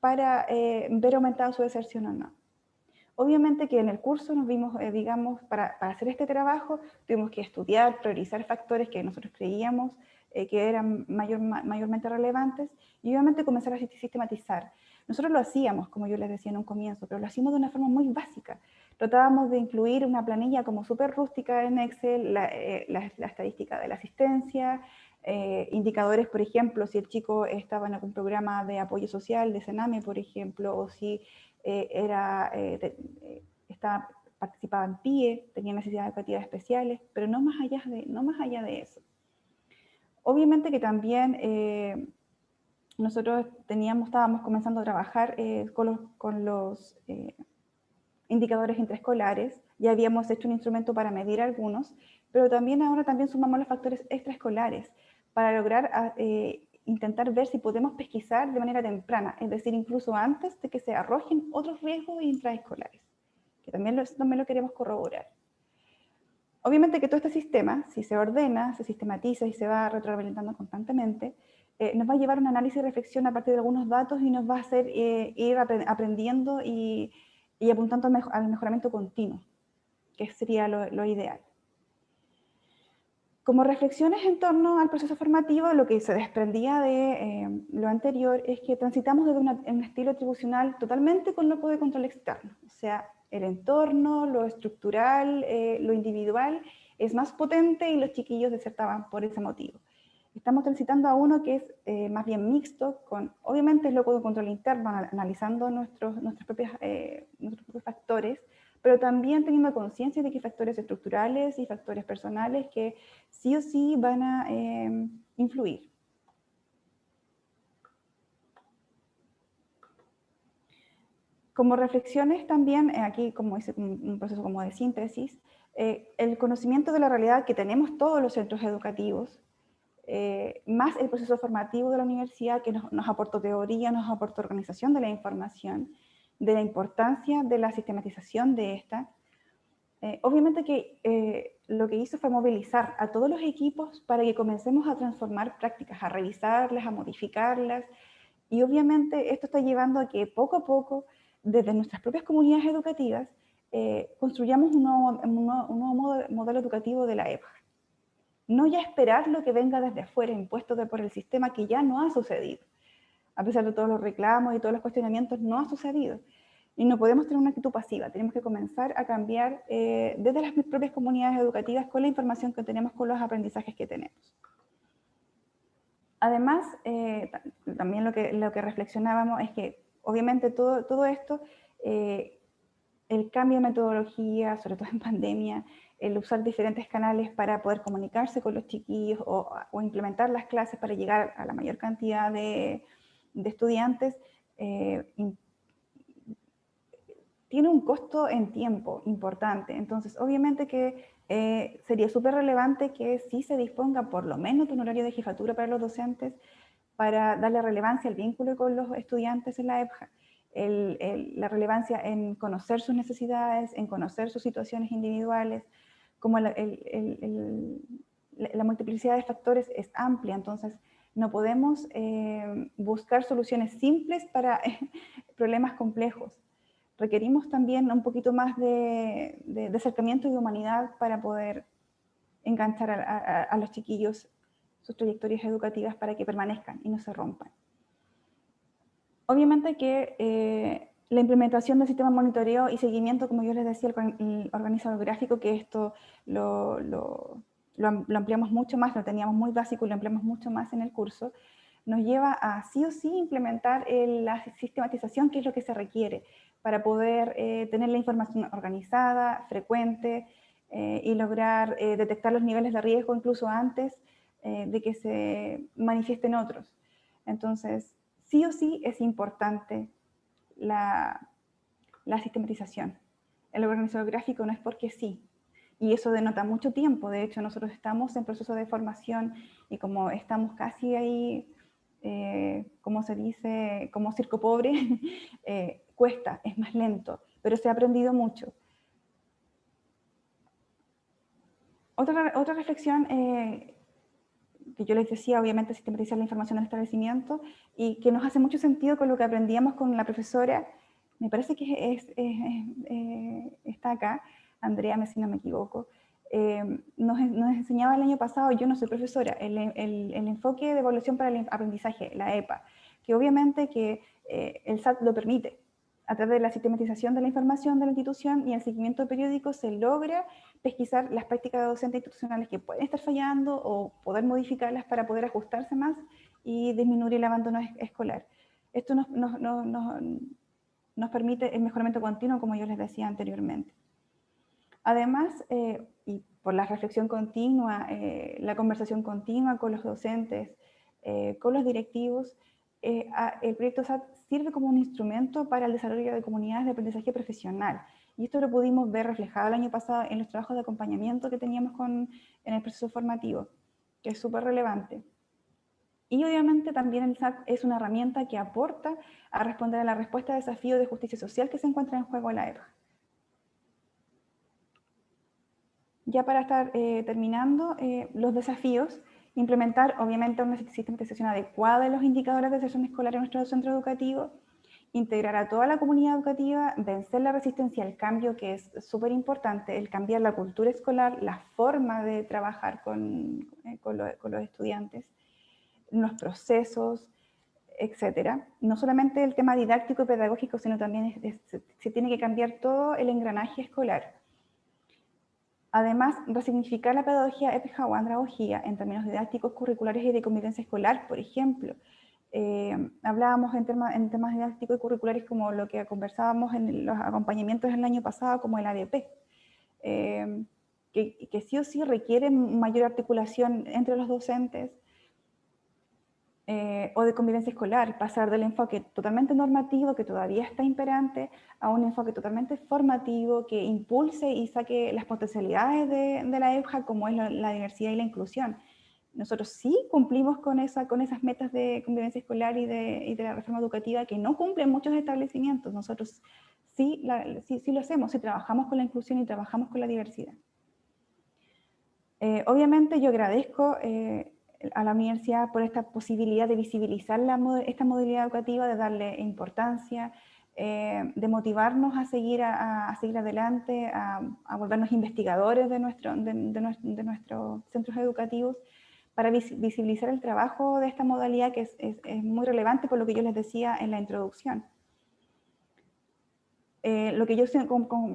para eh, ver aumentada su deserción o no. Obviamente que en el curso nos vimos, digamos, para, para, hacer este trabajo, tuvimos que estudiar, priorizar factores que nosotros creíamos que eran mayor, mayormente relevantes y obviamente comenzar a sistematizar. Nosotros lo hacíamos, como yo les decía en un comienzo, pero lo hacíamos de una forma muy básica. Tratábamos de incluir una planilla como súper rústica en Excel, la, eh, estadística de la asistencia, eh, indicadores, por ejemplo, si el chico estaba en algún programa de apoyo social, de Sename, por ejemplo, o si eh, era, estaba, participaba en PIE, tenía necesidades educativas especiales, pero no más allá de, no más allá de eso. Obviamente que también nosotros teníamos, estábamos comenzando a trabajar con los indicadores intraescolares, ya habíamos hecho un instrumento para medir algunos, pero también ahora también sumamos los factores extraescolares para lograr ah, eh, intentar ver si podemos pesquisar de manera temprana, es decir, incluso antes de que se arrojen otros riesgos intraescolares, que también lo, también lo queremos corroborar. Obviamente que todo este sistema, si se ordena, se sistematiza y se va retroalimentando constantemente, eh, nos va a llevar un análisis y reflexión a partir de algunos datos y nos va a hacer eh, ir aprendiendo y y apuntando al, mejoramiento continuo, que sería lo, ideal. Como reflexiones en torno al proceso formativo, lo que se desprendía de eh, lo anterior es que transitamos desde un estilo atribucional totalmente con loco de control externo. O sea, el entorno, lo estructural, eh, lo individual es más potente y los chiquillos desertaban por ese motivo. Estamos transitando a uno que es eh, más bien mixto, con obviamente es loco de control interno, analizando nuestros, nuestros, propios, eh, nuestros propios factores, pero también teniendo conciencia de que hay factores estructurales y factores personales que sí o sí van a em, influir. Como reflexiones también, eh, aquí como es un proceso como de síntesis, el conocimiento de la realidad que tenemos todos los centros educativos, eh, más el proceso formativo de la universidad que nos, aportó teoría, nos aportó organización de la información, de la importancia de la sistematización de esta. Eh, obviamente que eh, lo que hizo fue movilizar a todos los equipos para que comencemos a transformar prácticas, a revisarlas, a modificarlas, y obviamente esto está llevando a que poco a poco, desde nuestras propias comunidades educativas, construyamos un nuevo, un nuevo, modelo educativo de la EPA no ya esperar lo que venga desde afuera, impuesto por el sistema que ya no ha sucedido. A pesar de todos los reclamos y todos los cuestionamientos, no ha sucedido. Y no podemos tener una actitud pasiva, tenemos que comenzar a cambiar eh, desde las propias comunidades educativas con la información que tenemos, con los aprendizajes que tenemos. Además, eh, también lo que, lo que reflexionábamos es que obviamente todo, todo esto, eh, el cambio de metodología, sobre todo en pandemia, el usar diferentes canales para poder comunicarse con los chiquillos o, implementar las clases para llegar a la mayor cantidad de, estudiantes, eh, tiene un costo en tiempo importante. Entonces, obviamente que eh, sería súper relevante que sí se disponga por lo menos de un horario de jefatura para los docentes para darle relevancia al vínculo con los estudiantes en la EPJA. La relevancia en conocer sus necesidades, en conocer sus situaciones individuales, como la, multiplicidad de factores es amplia, entonces no podemos eh, buscar soluciones simples para problemas complejos. Requerimos también un poquito más de, acercamiento y de humanidad para poder enganchar a los chiquillos sus trayectorias educativas para que permanezcan y no se rompan. Obviamente que eh, la implementación del sistema de monitoreo y seguimiento, como yo les decía, el, organizador gráfico, que esto lo, lo, ampliamos mucho más, lo teníamos muy básico y lo ampliamos mucho más en el curso, nos lleva a sí o sí implementar la sistematización, que es lo que se requiere para poder eh, tener la información organizada, frecuente, eh, y lograr detectar los niveles de riesgo incluso antes de que se manifiesten otros. Entonces, sí o sí es importante la, sistematización. El organizador gráfico no es porque sí, y eso denota mucho tiempo. De hecho, nosotros estamos en proceso de formación y como estamos casi ahí, eh, como se dice, como circo pobre, eh, cuesta, es más lento, pero se ha aprendido mucho. Otra, otra reflexión eh, que yo les decía, obviamente sistematizar la información del establecimiento y que nos hace mucho sentido con lo que aprendíamos con la profesora, me parece que es, eh, está acá, Andrea, si no me equivoco, eh, nos, nos, enseñaba el año pasado, yo no soy profesora, el, el, el, enfoque de evaluación para el aprendizaje, la EPA, que obviamente que eh, el SAT lo permite, a través de la sistematización de la información de la institución y el seguimiento periódico se logra pesquisar las prácticas docentes institucionales que pueden estar fallando o poder modificarlas para poder ajustarse más y disminuir el abandono escolar. Esto nos, nos, nos, nos permite el mejoramiento continuo, como yo les decía anteriormente. Además, eh, y por la reflexión continua, eh, la conversación continua con los docentes, eh, con los directivos, el proyecto SAT sirve como un instrumento para el desarrollo de comunidades de aprendizaje profesional. Y esto lo pudimos ver reflejado el año pasado en los trabajos de acompañamiento que teníamos con, en el proceso formativo, que es súper relevante. Y obviamente también el SAT es una herramienta que aporta a responder a la respuesta a desafíos de justicia social que se encuentra en juego en la EPA. Ya para estar eh, terminando, eh, los desafíos implementar obviamente una sistematización adecuada de los indicadores de sesión escolar en nuestro centro educativo, integrar a toda la comunidad educativa, vencer la resistencia al cambio, que es súper importante, el cambiar la cultura escolar, la forma de trabajar con, eh, con, los estudiantes, los procesos, etcétera. No solamente el tema didáctico y pedagógico, sino también se tiene que cambiar todo el engranaje escolar. Además, resignificar la pedagogía épica o andragogía en términos didácticos, curriculares y de convivencia escolar, por ejemplo. Eh, hablábamos en, en, temas didácticos y curriculares como lo que conversábamos en los acompañamientos el año pasado, como el ADP, eh, que, que, sí o sí requiere mayor articulación entre los docentes, eh, o de convivencia escolar, pasar del enfoque totalmente normativo que todavía está imperante a un enfoque totalmente formativo que impulse y saque las potencialidades de, la EFJA como es la, diversidad y la inclusión. Nosotros sí cumplimos con, esa, con esas metas de convivencia escolar y de, y de la reforma educativa que no cumplen muchos establecimientos. Nosotros sí, sí, sí, lo hacemos, sí trabajamos con la inclusión y trabajamos con la diversidad. Eh, obviamente yo agradezco eh, a la universidad por esta posibilidad de visibilizar esta modalidad educativa, de darle importancia, eh, de motivarnos a seguir, a, seguir adelante, a, volvernos investigadores de, nuestro, de, de, nuestros centros educativos, para visibilizar el trabajo de esta modalidad que es, es, muy relevante por lo que yo les decía en la introducción. Eh, lo que yo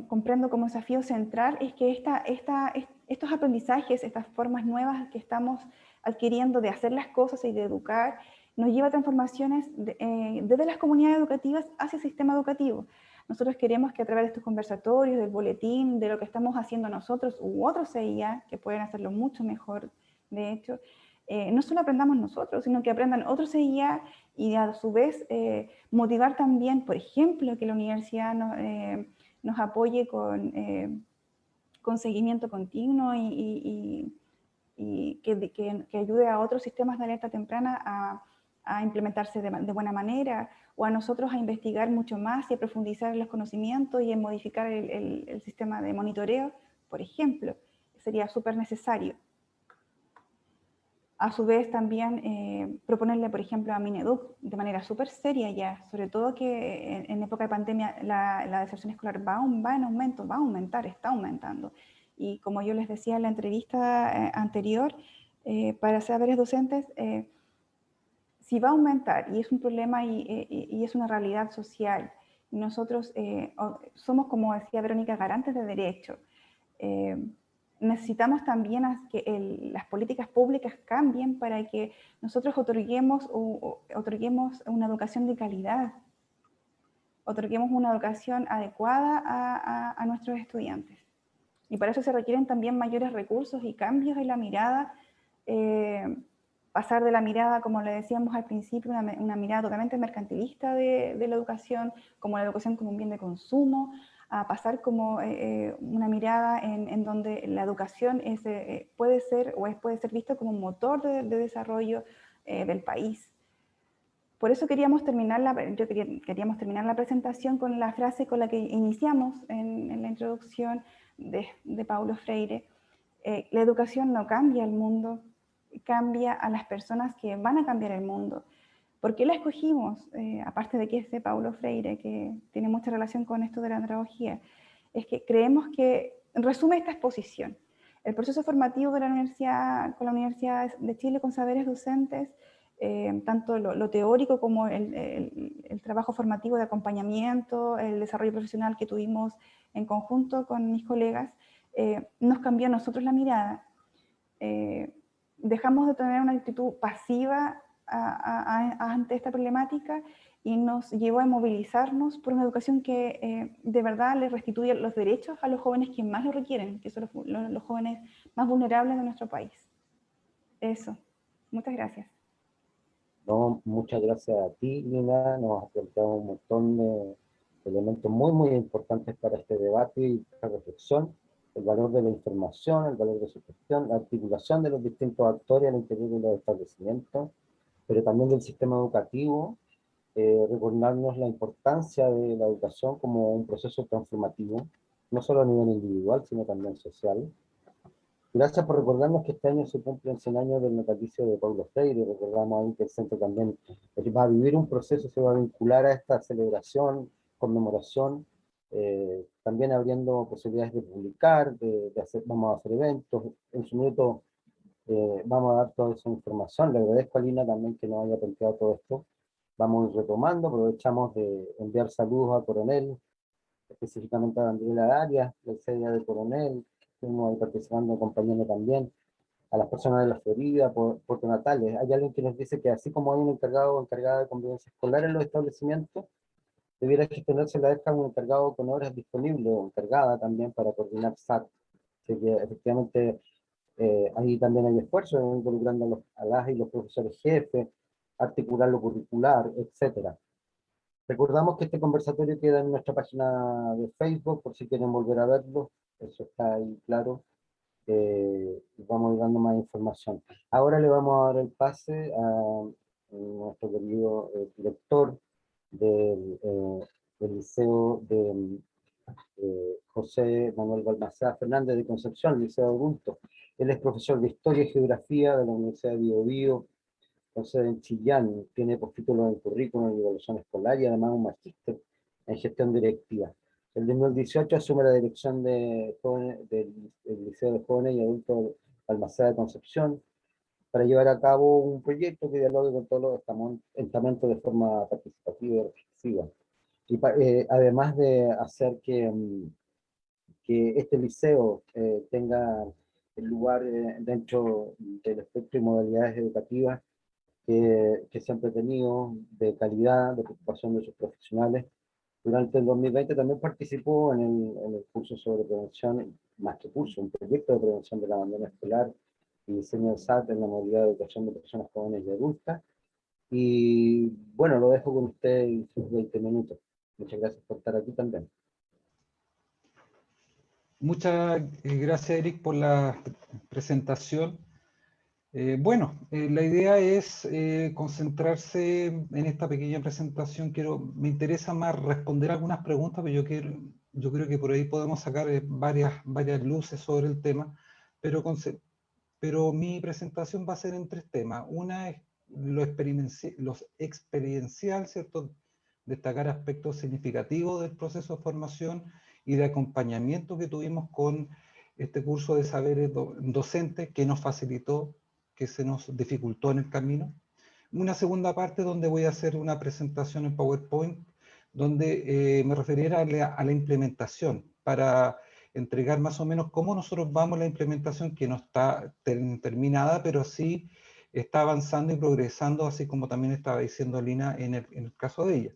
comprendo como desafío central es que esta, esta, estos aprendizajes, estas formas nuevas que estamos adquiriendo de hacer las cosas y de educar, nos lleva a transformaciones eh, desde las comunidades educativas hacia el sistema educativo. Nosotros queremos que a través de estos conversatorios, del boletín, de lo que estamos haciendo nosotros u otros CIA, que pueden hacerlo mucho mejor, de hecho, eh, no solo aprendamos nosotros, sino que aprendan otros CIA y a su vez eh, motivar también, por ejemplo, que la universidad nos apoye con, con seguimiento continuo y y que, que, ayude a otros sistemas de alerta temprana a, a implementarse de, buena manera, o a nosotros a investigar mucho más y a profundizar en los conocimientos y en modificar el, sistema de monitoreo, por ejemplo, sería súper necesario. A su vez también eh, proponerle, por ejemplo, a Mineduc de manera súper seria ya, sobre todo que en, época de pandemia la, deserción escolar va, va, en aumento, va a aumentar, está aumentando. Y como yo les decía en la entrevista eh, anterior, eh, para saberes docentes, si va a aumentar y es un problema y, es una realidad social, y nosotros somos, como decía Verónica, garantes de derecho, necesitamos también que las políticas públicas cambien para que nosotros otorguemos, otorguemos una educación de calidad, otorguemos una educación adecuada a, nuestros estudiantes. Y para eso se requieren también mayores recursos y cambios en la mirada, eh, pasar de la mirada, como le decíamos al principio, una, mirada totalmente mercantilista de, de la educación, como la educación como un bien de consumo, a pasar como eh, eh, una mirada en, donde la educación es, eh, puede ser o es, puede ser visto como un motor de, desarrollo del país. Por eso queríamos terminar, la, yo queríamos terminar la presentación con la frase con la que iniciamos en, la introducción de, Paulo Freire. la educación no cambia el mundo, cambia a las personas que van a cambiar el mundo. ¿Por qué la escogimos? Eh, aparte de que es de Paulo Freire, que tiene mucha relación con esto de la andragogía, es que creemos que resume esta exposición. El proceso formativo de la universidad, con la Universidad de Chile con saberes docentes, eh, tanto lo, teórico como el, trabajo formativo de acompañamiento, el desarrollo profesional que tuvimos en conjunto con mis colegas, eh, nos cambió a nosotros la mirada. dejamos de tener una actitud pasiva ante esta problemática y nos llevó a movilizarnos por una educación que eh, de verdad les restituye los derechos a los jóvenes que más lo requieren, que son los, jóvenes más vulnerables de nuestro país. Eso. Muchas gracias. No, muchas gracias a ti, Nina. Nos has planteado un montón de elementos muy, muy importantes para este debate y esta reflexión. El valor de la información, el valor de su gestión, la articulación de los distintos actores al interior de los establecimientos, pero también del sistema educativo, eh, recordarnos la importancia de la educación como un proceso transformativo, no solo a nivel individual, sino también social. Gracias por recordarnos que este año se cumplen 100 años del natalicio de Pablo Freire, recordamos ahí que el centro también va a vivir un proceso, se va a vincular a esta celebración, conmemoración, eh, también abriendo posibilidades de publicar, de, de, hacer, vamos a hacer eventos, en su minuto eh, vamos a dar toda esa información. Le agradezco a Lina también que nos haya planteado todo esto. Vamos retomando, aprovechamos de enviar saludos a Coronel, específicamente a Daniela Arias, del CEDIA de Coronel, estuvimos ahí participando, acompañando también a las personas de la Florida, por, Puerto Natales. Hay alguien que nos dice que así como hay un encargado o encargada de convivencia escolar en los establecimientos, debiera gestionarse la ESCA un encargado con horas disponibles o encargada también para coordinar SAT. Así que efectivamente eh, ahí también hay esfuerzos involucrando a, los, a las y los profesores jefes, articular lo curricular, etc. Recordamos que este conversatorio queda en nuestra página de Facebook, por si quieren volver a verlo, eso está ahí claro. Eh, vamos dando más información. Ahora le vamos a dar el pase a nuestro querido eh, director del, del Liceo de José Manuel Balmaceda Fernández de Concepción, Liceo Adulto. Él es profesor de Historia y Geografía de la Universidad de Biobío, sede en Chillán, tiene postítulos en currículum y evaluación escolar y además un magíster en gestión directiva. El 2018 asume la dirección de del, Liceo de Jóvenes y Adultos Balmaceda de Concepción para llevar a cabo un proyecto que dialogue con todos los estamentos de forma participativa y reflexiva. Y eh, además de hacer que, mm, que este liceo eh, tenga el lugar eh, dentro del espectro y modalidades educativas que, que siempre ha tenido, de calidad, de preocupación de sus profesionales. Durante el 2020 también participó en el, en el curso sobre prevención, más que curso, un proyecto de prevención del abandono escolar y diseño de SAT en la modalidad de educación de personas jóvenes y adultas. Y bueno, lo dejo con usted en sus 20 minutos. Muchas gracias por estar aquí también. Muchas eh, gracias, Eric, por la presentación. Eh, bueno, eh, la idea es eh, concentrarse en esta pequeña presentación. Quiero, me interesa más responder algunas preguntas, pero yo, quiero, yo creo que por ahí podemos sacar varias, varias luces sobre el tema, pero, pero mi presentación va a ser en tres temas. Una es lo experiencial. Destacar aspectos significativos del proceso de formación y de acompañamiento que tuvimos con este curso de saberes docentes que nos facilitó que se nos dificultó en el camino. Una segunda parte donde voy a hacer una presentación en PowerPoint, donde eh, me referiré a la, implementación, para entregar más o menos cómo nosotros vamos la implementación, que no está terminada, pero sí está avanzando y progresando, así como también estaba diciendo Lina en el, en el caso de ella.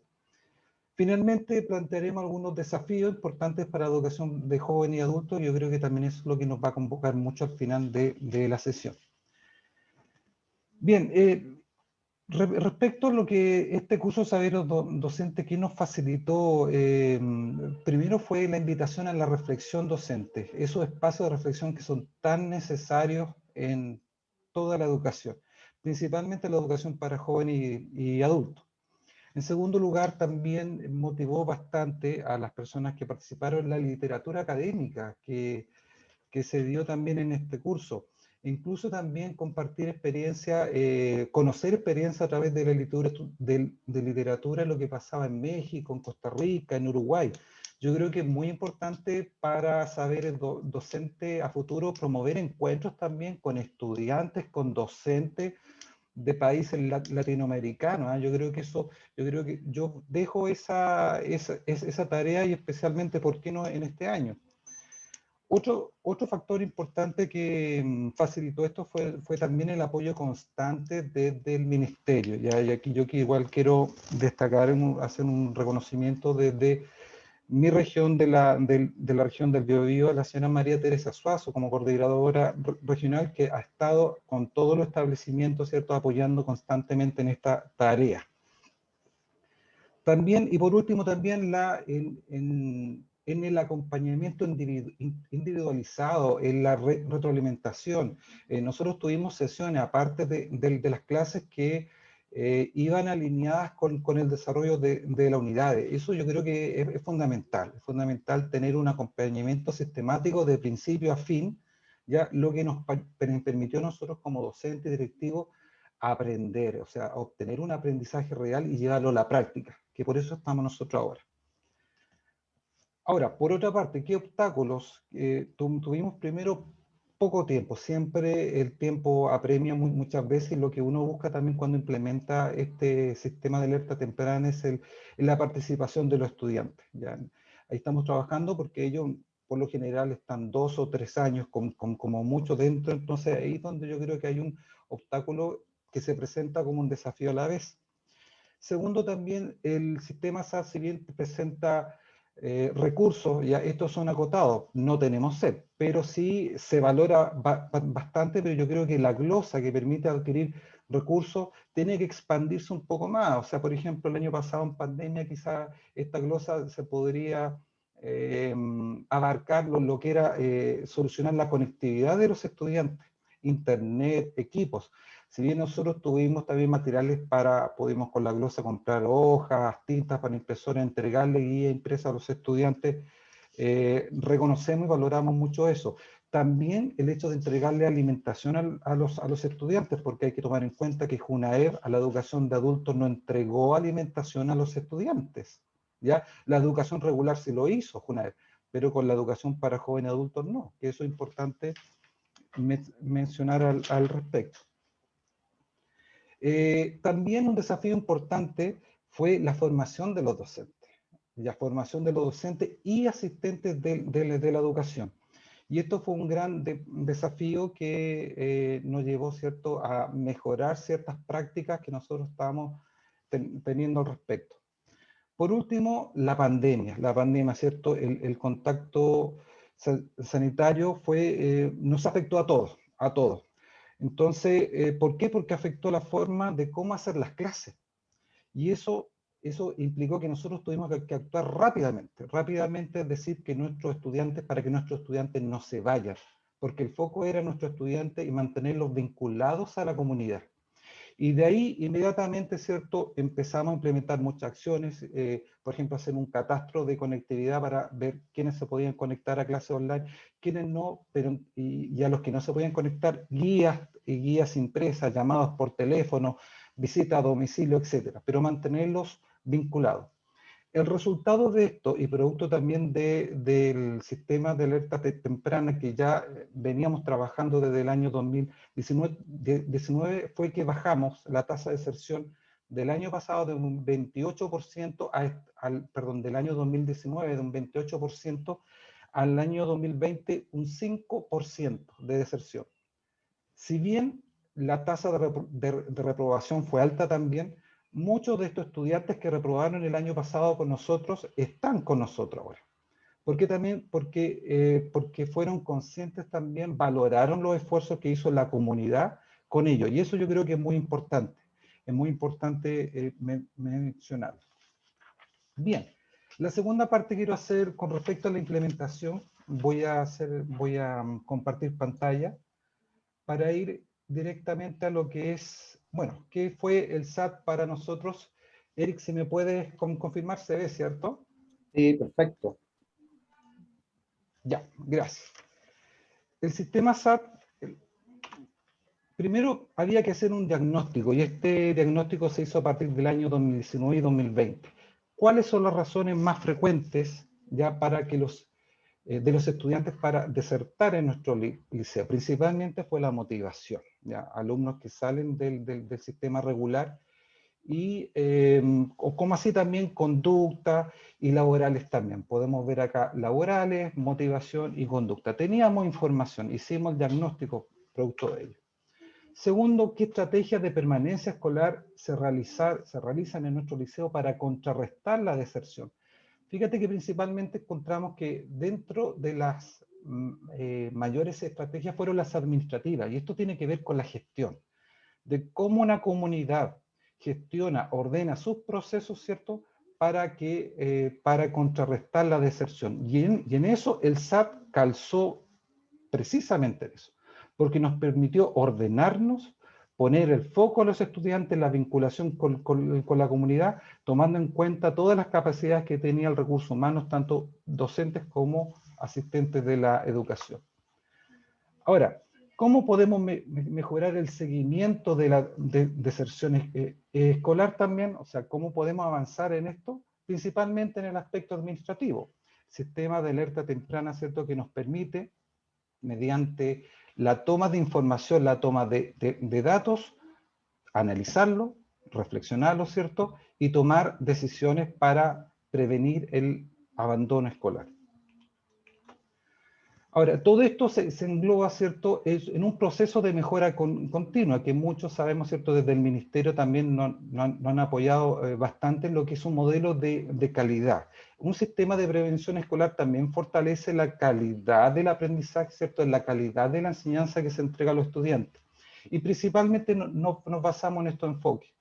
Finalmente, plantearemos algunos desafíos importantes para la educación de jóvenes y adultos, yo creo que también es lo que nos va a convocar mucho al final de, de la sesión. Bien, eh, respecto a lo que este curso de saberes docente que nos facilitó, eh, primero fue la invitación a la reflexión docente, esos espacios de reflexión que son tan necesarios en toda la educación, principalmente la educación para jóvenes y, adultos. En segundo lugar, también motivó bastante a las personas que participaron en la literatura académica que se dio también en este curso incluso también compartir experiencia, eh, conocer experiencia a través de la literatura, de, literatura, lo que pasaba en México, en Costa Rica, en Uruguay. Yo creo que es muy importante para saber el docente a futuro promover encuentros también con estudiantes, con docentes de países latinoamericanos. ¿ah? Yo creo que eso, yo creo que yo dejo esa, esa, esa tarea y especialmente, ¿por qué no en este año? Otro, factor importante que mm, facilitó esto fue, también el apoyo constante desde el ministerio. Y aquí yo que igual quiero destacar, hacer un reconocimiento desde mi región de la, región del Biobío, la señora María Teresa Suazo, como coordinadora regional, que ha estado con todos los establecimientos, ¿cierto?, apoyando constantemente en esta tarea. También, y por último, también la, el acompañamiento individualizado, en la retroalimentación. Eh, nosotros tuvimos sesiones, aparte de, las clases, que eh, iban alineadas con, el desarrollo de, la unidad. Eso yo creo que es, fundamental. Es fundamental tener un acompañamiento sistemático de principio a fin, ya lo que nos permitió a nosotros como docentes directivos aprender, o sea, obtener un aprendizaje real y llevarlo a la práctica, que por eso estamos nosotros ahora. Ahora, por otra parte, ¿qué obstáculos? Eh, tuvimos primero poco tiempo, siempre el tiempo apremia muchas veces, lo que uno busca también cuando implementa este sistema de alerta temprana es el, la participación de los estudiantes. ¿ya? Ahí estamos trabajando porque ellos por lo general están dos o tres años con, como mucho dentro, entonces ahí es donde yo creo que hay un obstáculo que se presenta como un desafío a la vez. Segundo, también el sistema SAS, si bien presenta eh, recursos, ya estos son acotados, no tenemos sed, pero sí se valora bastante, pero yo creo que la glosa que permite adquirir recursos tiene que expandirse un poco más. O sea, por ejemplo, el año pasado en pandemia quizá esta glosa se podría eh, abarcar lo, que era eh, solucionar la conectividad de los estudiantes, internet, equipos. Si bien nosotros tuvimos también materiales para, pudimos con la glosa comprar hojas, tintas para impresora, entregarle guía impresa a los estudiantes, eh, reconocemos y valoramos mucho eso. También el hecho de entregarle alimentación a, los, a los estudiantes, porque hay que tomar en cuenta que Junaer a la educación de adultos no entregó alimentación a los estudiantes. ¿ya? La educación regular sí lo hizo Junaer, pero con la educación para jóvenes adultos no, que eso es importante mencionar al respecto. Eh, también un desafío importante fue la formación de los docentes, la formación de los docentes y asistentes de, la educación. Y esto fue un gran desafío que eh, nos llevó ¿cierto? a mejorar ciertas prácticas que nosotros estábamos teniendo al respecto. Por último, la pandemia. La pandemia, ¿cierto? El, contacto sanitario fue, eh, nos afectó a todos, a todos. Entonces, eh, ¿por qué? Porque afectó la forma de cómo hacer las clases. Y eso, eso implicó que nosotros tuvimos que, actuar rápidamente. Rápidamente es decir que nuestros estudiantes, para que nuestros estudiantes no se vayan, porque el foco era nuestro estudiante y mantenerlos vinculados a la comunidad. Y de ahí inmediatamente, ¿cierto? Empezamos a implementar muchas acciones, eh, por ejemplo, hacer un catastro de conectividad para ver quiénes se podían conectar a clases online, quiénes no, pero y, a los que no se podían conectar, guías y guías impresas, llamados por teléfono, visita a domicilio, etcétera, pero mantenerlos vinculados. El resultado de esto, y producto también del sistema de alerta temprana que ya eh, veníamos trabajando desde el año 2019, fue que bajamos la tasa de deserción del año pasado de un 28% al, perdón, del año 2019 de un 28% al año 2020 un 5% de deserción. Si bien la tasa de reprobación fue alta también, muchos de estos estudiantes que reprobaron el año pasado con nosotros están con nosotros ahora. ¿Por qué también? Porque, eh, porque fueron conscientes también, valoraron los esfuerzos que hizo la comunidad con ellos. Y eso yo creo que es muy importante. Es muy importante eh, mencionarlo. Bien, la segunda parte quiero hacer con respecto a la implementación, voy a, hacer, voy a mm, compartir pantalla para ir directamente a lo que es bueno, ¿qué fue el SAT para nosotros? Eric, si me puedes confirmar, se ve, ¿cierto? Sí, perfecto. Ya, gracias. El sistema SAT, primero había que hacer un diagnóstico y este diagnóstico se hizo a partir del año 2019 y 2020. ¿Cuáles son las razones más frecuentes ya para que los eh, de los estudiantes para desertar en nuestro liceo. Principalmente fue la motivación, alumnos que salen del, del, sistema regular y em, como así también conducta y laborales también. Podemos ver acá laborales, motivación y conducta. Teníamos información, hicimos el diagnóstico producto de ello. Segundo, ¿qué estrategias de permanencia escolar se, realizar, se realizan en nuestro liceo para contrarrestar la deserción? Fíjate que principalmente encontramos que dentro de las eh, mayores estrategias fueron las administrativas, y esto tiene que ver con la gestión, de cómo una comunidad gestiona, ordena sus procesos, ¿cierto?, para, que, eh, para contrarrestar la deserción. Y en, y en eso el SAT calzó precisamente eso, porque nos permitió ordenarnos, poner el foco a los estudiantes, la vinculación con, la comunidad, tomando en cuenta todas las capacidades que tenía el recurso humano, tanto docentes como asistentes de la educación. Ahora, ¿cómo podemos mejorar el seguimiento de la deserción eh, escolar también? O sea, ¿cómo podemos avanzar en esto? Principalmente en el aspecto administrativo. Sistema de alerta temprana, ¿cierto?, que nos permite, mediante la toma de información, la toma de, datos, analizarlo, reflexionarlo, ¿cierto? Y tomar decisiones para prevenir el abandono escolar. Ahora, todo esto se, engloba, ¿cierto?, es en un proceso de mejora continua, que muchos sabemos, ¿cierto?, desde el Ministerio también nos no, han apoyado eh, bastante en lo que es un modelo de, calidad. Un sistema de prevención escolar también fortalece la calidad del aprendizaje, ¿cierto?, la calidad de la enseñanza que se entrega a los estudiantes. Y principalmente no, nos basamos en estos enfoques.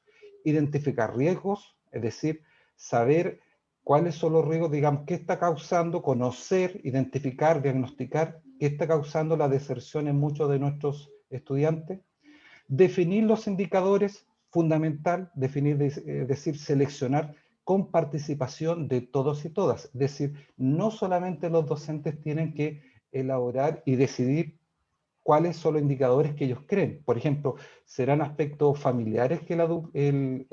Identificar riesgos, es decir, saber cuáles son los riesgos, digamos, qué está causando, conocer, identificar, diagnosticar, qué está causando la deserción en muchos de nuestros estudiantes, definir los indicadores, fundamental, definir, es eh, decir, seleccionar con participación de todos y todas. Es decir, no solamente los docentes tienen que elaborar y decidir cuáles son los indicadores que ellos creen. Por ejemplo, serán aspectos familiares que el,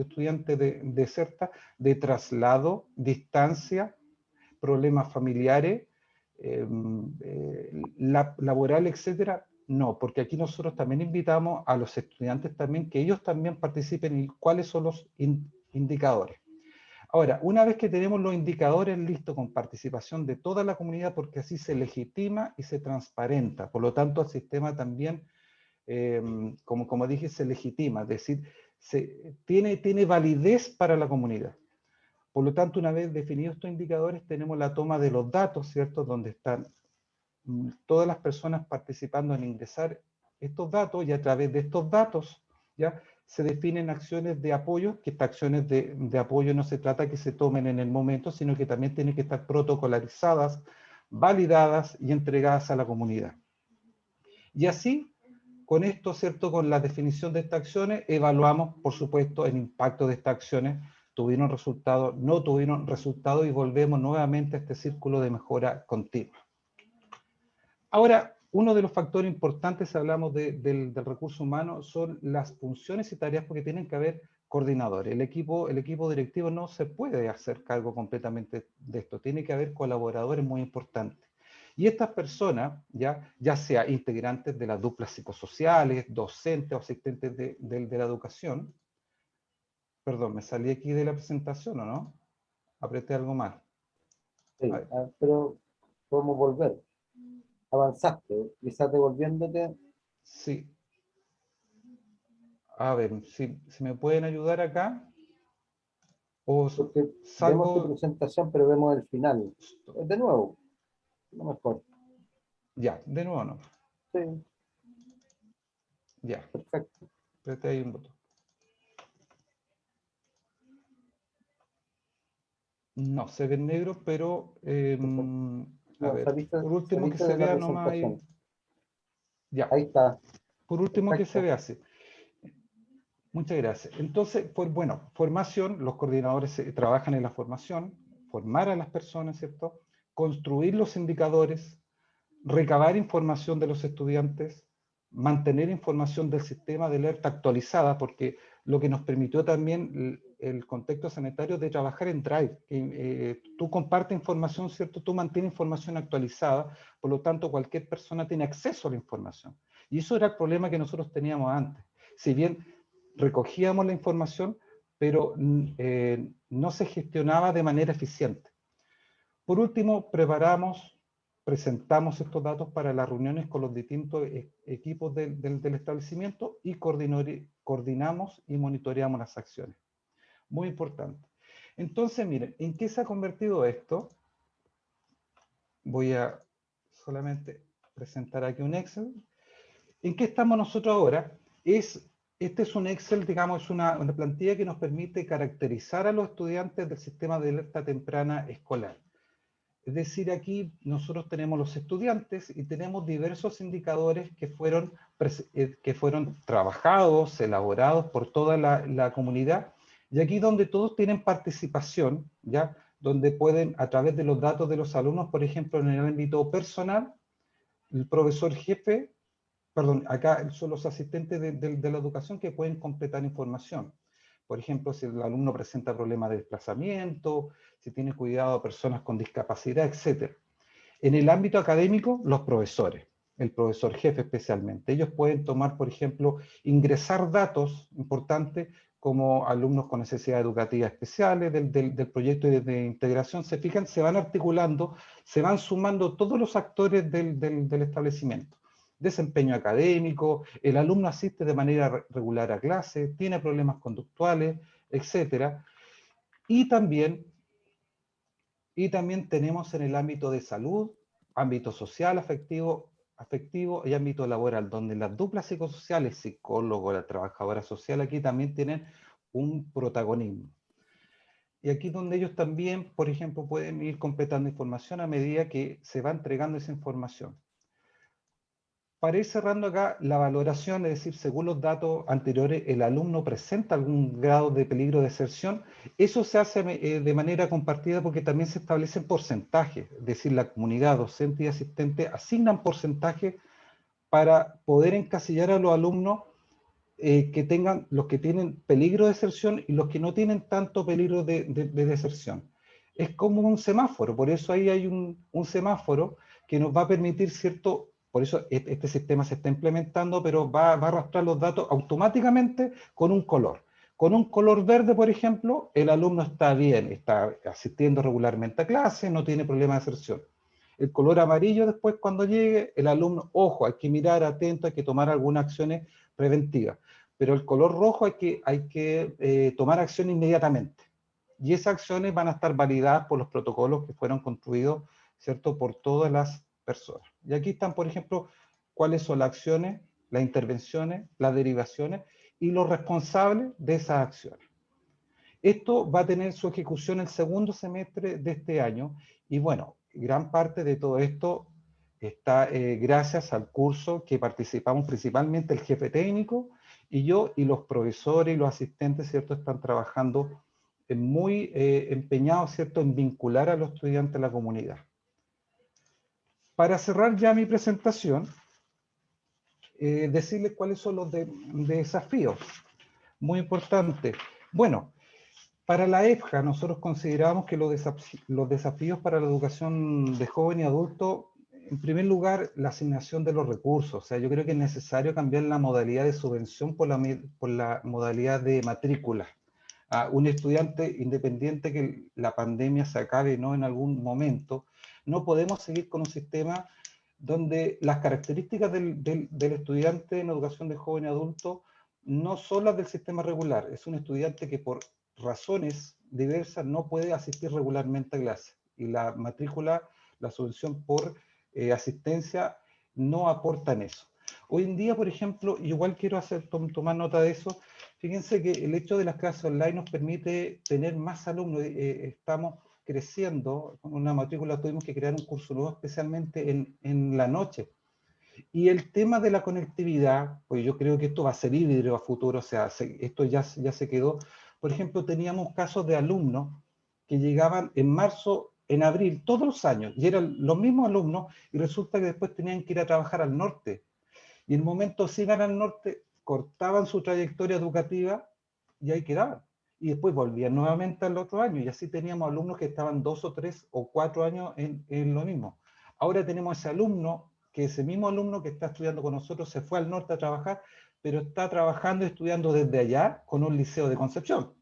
estudiante de, deserta, de traslado, distancia, problemas familiares, em, eh, laboral, etcétera. No, porque aquí nosotros también invitamos a los estudiantes también que ellos también participen en cuáles son los indicadores. Ahora, una vez que tenemos los indicadores listos con participación de toda la comunidad, porque así se legitima y se transparenta, por lo tanto el sistema también, eh, como, como dije, se legitima, es decir, se, tiene, tiene validez para la comunidad. Por lo tanto, una vez definidos estos indicadores, tenemos la toma de los datos, ¿cierto? Donde están mm, todas las personas participando en ingresar estos datos y a través de estos datos, ¿ya? Se definen acciones de apoyo, que estas acciones de, apoyo no se trata que se tomen en el momento, sino que también tienen que estar protocolarizadas, validadas y entregadas a la comunidad. Y así, con esto, ¿cierto? Con la definición de estas acciones, evaluamos, por supuesto, el impacto de estas acciones, tuvieron resultados, no tuvieron resultados, y volvemos nuevamente a este círculo de mejora continua. Ahora, uno de los factores importantes, si hablamos del, del, recurso humano, son las funciones y tareas porque tienen que haber coordinadores. El equipo, el equipo directivo no se puede hacer cargo completamente de esto, tiene que haber colaboradores muy importantes. Y estas personas, ya, ya sea integrantes de las duplas psicosociales, docentes o asistentes de, de la educación, perdón, me salí aquí de la presentación, ¿o no? Apreté algo mal. Sí, ah, pero podemos volver avanzaste, quizás devolviéndote. Sí. A ver, si, si me pueden ayudar acá. O Porque salgo... vemos tu presentación, pero vemos el final. De nuevo, lo mejor. Ya, de nuevo no. Sí. Ya. Perfecto. Apreté ahí un botón. No, se ve negro, pero eh, por último que se vea nomás ahí. Ya. Ahí está. Por último que se vea así. Muchas gracias. Entonces, pues bueno, formación, los coordinadores trabajan en la formación, formar a las personas, ¿cierto? Construir los indicadores, recabar información de los estudiantes, mantener información del sistema de alerta actualizada, porque lo que nos permitió también el contexto sanitario de trabajar en Drive. Eh, tú compartes información, ¿cierto? Tú mantienes información actualizada, por lo tanto cualquier persona tiene acceso a la información. Y eso era el problema que nosotros teníamos antes. Si bien recogíamos la información, pero eh, no se gestionaba de manera eficiente. Por último, preparamos, presentamos estos datos para las reuniones con los distintos e, equipos del, establecimiento y coordinamos y monitoreamos las acciones. Muy importante. Entonces, miren, ¿en qué se ha convertido esto? Voy a solamente presentar aquí un Excel. ¿En qué estamos nosotros ahora? Es, este es un Excel, digamos, es una plantilla que nos permite caracterizar a los estudiantes del sistema de alerta temprana escolar. Es decir, aquí nosotros tenemos los estudiantes y tenemos diversos indicadores que fueron, eh, que fueron trabajados, elaborados por toda la, la comunidad y aquí donde todos tienen participación, ¿ya? donde pueden, a través de los datos de los alumnos, por ejemplo, en el ámbito personal, el profesor jefe, perdón, acá son los asistentes de, la educación que pueden completar información. Por ejemplo, si el alumno presenta problemas de desplazamiento, si tiene cuidado de personas con discapacidad, etc. En el ámbito académico, los profesores, el profesor jefe especialmente. Ellos pueden tomar, por ejemplo, ingresar datos importantes como alumnos con necesidades educativas especiales del, del, proyecto de, integración, se fijan, se van articulando, se van sumando todos los actores del, del, establecimiento. Desempeño académico, el alumno asiste de manera regular a clase, tiene problemas conductuales, etc. Y también, y también tenemos en el ámbito de salud, ámbito social, afectivo, afectivo y ámbito laboral, donde las duplas psicosociales, psicólogo, la trabajadora social, aquí también tienen un protagonismo. Y aquí donde ellos también, por ejemplo, pueden ir completando información a medida que se va entregando esa información. Para ir cerrando acá, la valoración, es decir, según los datos anteriores, el alumno presenta algún grado de peligro de deserción, eso se hace eh, de manera compartida porque también se establecen porcentajes, es decir, la comunidad docente y asistente asignan porcentajes para poder encasillar a los alumnos eh, que tengan, los que tienen peligro de deserción y los que no tienen tanto peligro de, deserción. Es como un semáforo, por eso ahí hay un, un semáforo que nos va a permitir cierto por eso este sistema se está implementando, pero va, a arrastrar los datos automáticamente con un color. Con un color verde, por ejemplo, el alumno está bien, está asistiendo regularmente a clase, no tiene problema de aserción. El color amarillo después cuando llegue, el alumno, ojo, hay que mirar atento, hay que tomar algunas acciones preventivas. Pero el color rojo hay que, hay que eh, tomar acción inmediatamente. Y esas acciones van a estar validadas por los protocolos que fueron construidos, ¿cierto?, por todas las personas. Y aquí están, por ejemplo, cuáles son las acciones, las intervenciones, las derivaciones y los responsables de esas acciones. Esto va a tener su ejecución el segundo semestre de este año y bueno, gran parte de todo esto está eh, gracias al curso que participamos principalmente el jefe técnico y yo y los profesores y los asistentes, ¿cierto? Están trabajando muy eh, empeñados, ¿cierto? En vincular a los estudiantes a la comunidad. Para cerrar ya mi presentación, eh, decirles cuáles son los desafíos. Muy importante. Bueno, para la EFJA nosotros consideramos que los, desafíos para la educación de joven y adulto en primer lugar, la asignación de los recursos. O sea, yo creo que es necesario cambiar la modalidad de subvención por la, por la modalidad de matrícula. A un estudiante, independiente que la pandemia se acabe no en algún momento, no podemos seguir con un sistema donde las características del, estudiante en educación de joven y adulto no son las del sistema regular. Es un estudiante que por razones diversas no puede asistir regularmente a clase. Y la matrícula, la subvención por eh, asistencia no aportan eso. Hoy en día, por ejemplo, igual quiero hacer, tomar nota de eso, fíjense que el hecho de las clases online nos permite tener más alumnos, eh, eh, estamos creciendo, con una matrícula tuvimos que crear un curso nuevo especialmente en, en, la noche. Y el tema de la conectividad, pues yo creo que esto va a ser híbrido a futuro, o sea, esto ya, ya se quedó. Por ejemplo, teníamos casos de alumnos que llegaban en marzo en abril todos los años y eran los mismos alumnos y resulta que después tenían que ir a trabajar al norte. Y en el momento si iban al norte, cortaban su trayectoria educativa y ahí quedaban. Y después volvían nuevamente al otro año y así teníamos alumnos que estaban dos o tres o cuatro años en, en lo mismo. Ahora tenemos ese alumno, que ese mismo alumno que está estudiando con nosotros se fue al norte a trabajar, pero está trabajando estudiando desde allá con un liceo de Concepción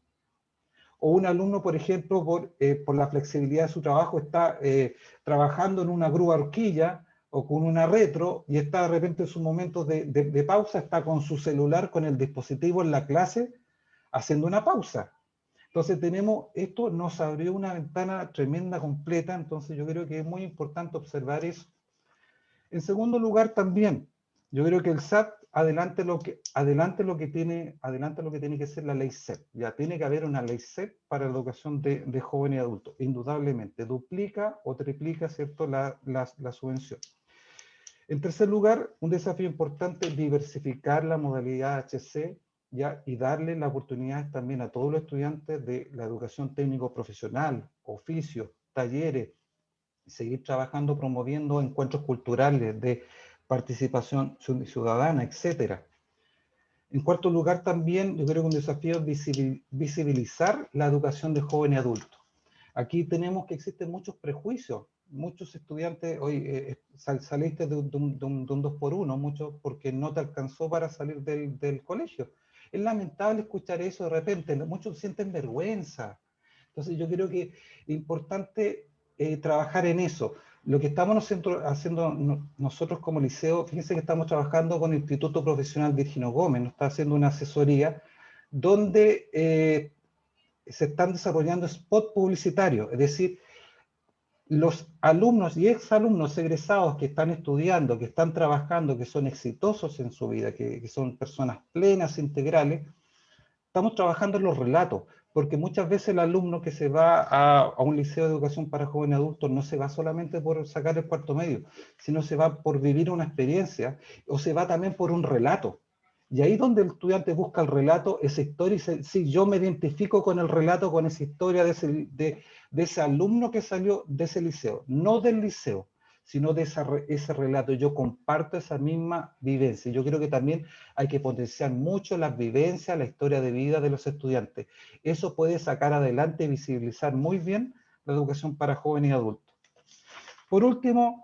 o un alumno, por ejemplo, por, eh, por la flexibilidad de su trabajo, está eh, trabajando en una grúa horquilla o con una retro y está de repente en sus momentos de, de, pausa, está con su celular, con el dispositivo en la clase, haciendo una pausa. Entonces tenemos, esto nos abrió una ventana tremenda, completa, entonces yo creo que es muy importante observar eso. En segundo lugar también, yo creo que el SAT adelante lo que, adelante lo que, tiene, adelante lo que tiene que ser la ley SEP. Ya tiene que haber una ley SEP para la educación de, de jóvenes y adultos, indudablemente. Duplica o triplica ¿cierto? La, la, la, subvención. En tercer lugar, un desafío importante, diversificar la modalidad HC y darle la oportunidad también a todos los estudiantes de la educación técnico-profesional, oficios, talleres, seguir trabajando, promoviendo encuentros culturales de participación ciudadana, etc. En cuarto lugar, también yo creo que un desafío es visibilizar la educación de joven y adulto. Aquí tenemos que existen muchos prejuicios. Muchos estudiantes, hoy eh, eh, saliste de un, de, un, de un, 2 por 1 muchos porque no te alcanzó para salir del colegio. Es lamentable escuchar eso de repente, muchos sienten vergüenza. Entonces yo creo que es importante eh, trabajar en eso. Lo que estamos haciendo nosotros como liceo, fíjense que estamos trabajando con el Instituto Profesional Virgino Gómez, nos está haciendo una asesoría donde eh, se están desarrollando spots publicitarios, es decir, los alumnos y exalumnos egresados que están estudiando, que están trabajando, que son exitosos en su vida, que, son personas plenas, integrales, estamos trabajando en los relatos porque muchas veces el alumno que se va a, un liceo de educación para jóvenes adultos no se va solamente por sacar el cuarto medio, sino se va por vivir una experiencia o se va también por un relato. Y ahí donde el estudiante busca el relato, esa historia, y si yo me identifico con el relato, con esa historia de ese, de ese alumno que salió de ese liceo, no del liceo, sino de ese relato. Yo comparto esa misma vivencia. Yo creo que también hay que potenciar mucho las vivencias, la historia de vida de los estudiantes. Eso puede sacar adelante y visibilizar muy bien la educación para jóvenes y adultos. Por último,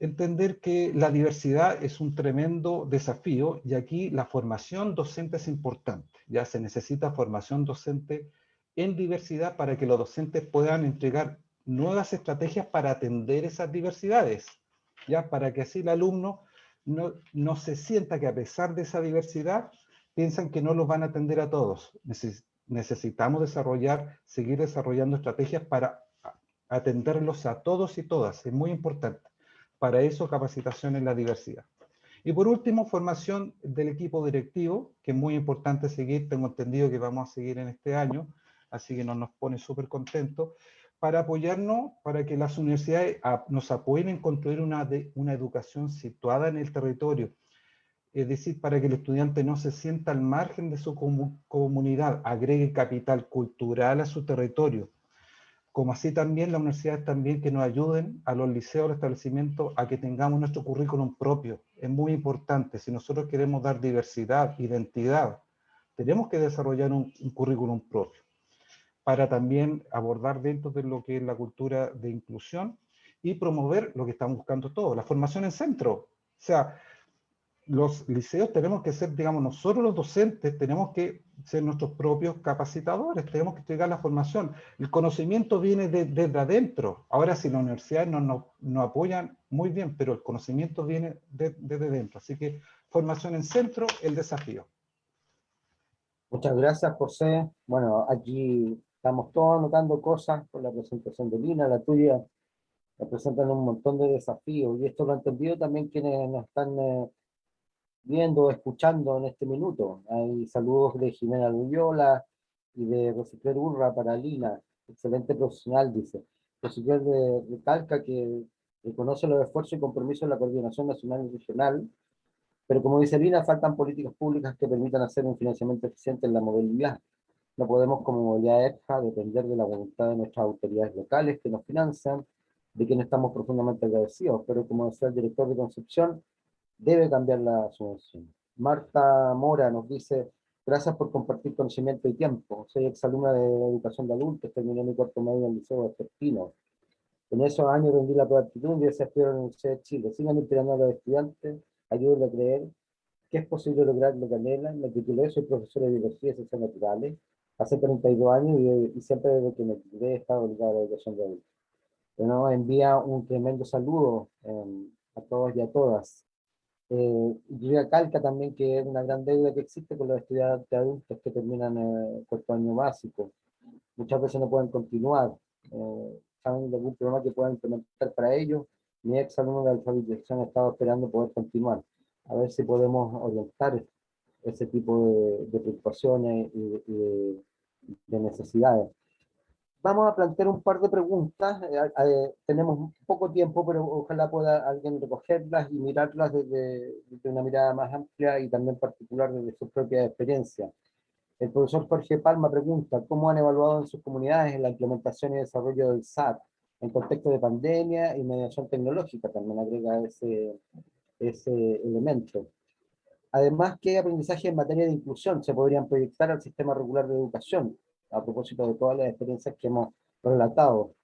entender que la diversidad es un tremendo desafío y aquí la formación docente es importante. Ya se necesita formación docente en diversidad para que los docentes puedan entregar nuevas estrategias para atender esas diversidades, ya para que así el alumno no, no se sienta que a pesar de esa diversidad, piensan que no los van a atender a todos. necesitamos desarrollar, seguir desarrollando estrategias para atenderlos a todos y todas, es muy importante. Para eso, capacitación en la diversidad. Y por último, formación del equipo directivo, que es muy importante seguir, tengo entendido que vamos a seguir en este año, así que nos, nos pone súper contentos para apoyarnos, para que las universidades nos apoyen en construir una, una educación situada en el territorio, es decir, para que el estudiante no se sienta al margen de su comunidad, agregue capital cultural a su territorio, como así también las universidades también que nos ayuden a los liceos, los establecimientos, a que tengamos nuestro currículum propio. Es muy importante, si nosotros queremos dar diversidad, identidad, tenemos que desarrollar un, un currículum propio para también abordar dentro de lo que es la cultura de inclusión y promover lo que estamos buscando todos, la formación en centro. O sea, los liceos tenemos que ser, digamos, nosotros los docentes tenemos que ser nuestros propios capacitadores, tenemos que entregar la formación. El conocimiento viene desde adentro. Ahora, si las universidades nos no, apoyan, muy bien, pero el conocimiento viene desde dentro. Así que formación en centro, el desafío. Muchas gracias, José. Bueno, aquí estamos todos anotando cosas con la presentación de Lina, la tuya, representan un montón de desafíos, y esto lo han entendido también quienes nos están... Eh, viendo, escuchando en este minuto. Hay saludos de Jimena Loyola y de Rosicler Urra para Lina, excelente profesional, dice. Rosicler de, recalca que reconoce los esfuerzos y compromisos de la coordinación nacional y regional, pero como dice Lina, faltan políticas públicas que permitan hacer un financiamiento eficiente en la movilidad. No podemos como movilidad EFJA depender de la voluntad de nuestras autoridades locales que nos financian, de quienes estamos profundamente agradecidos, pero como decía el director de Concepción, debe cambiar la subvención. Marta Mora nos dice, gracias por compartir conocimiento y tiempo. Soy exalumna de educación de adultos, terminé mi cuarto medio en el Liceo Vespertino. En esos años rendí la prueba y desafío en la Universidad de Chile. Sigan inspirando a los estudiantes, ayúdenle a creer que es posible lograr lo que anhelan. Me titulé, soy profesor de biología y ciencias naturales, hace 32 años y, siempre desde que me titulé he estado ligado a la educación de adultos. Bueno, envía un tremendo saludo eh, a todos y a todas. Eh, yo calca también que es una gran deuda que existe con los estudiantes adultos que terminan el cuarto año básico. Muchas veces no pueden continuar. Eh, ¿Saben de algún programa que puedan implementar para ellos? Mi ex alumno de alfabetización ha estado esperando poder continuar. A ver si podemos orientar ese tipo de, preocupaciones y de necesidades vamos a plantear un par de preguntas. Eh, eh, tenemos poco tiempo, pero ojalá pueda alguien recogerlas y mirarlas desde, una mirada más amplia y también particular desde su propia experiencia. El profesor Jorge Palma pregunta, ¿cómo han evaluado en sus comunidades la implementación y desarrollo del SAT en contexto de pandemia y mediación tecnológica? También agrega ese, ese elemento. Además, ¿qué aprendizaje en materia de inclusión se podrían proyectar al sistema regular de educación? A propósito de todas las experiencias que hemos relatado.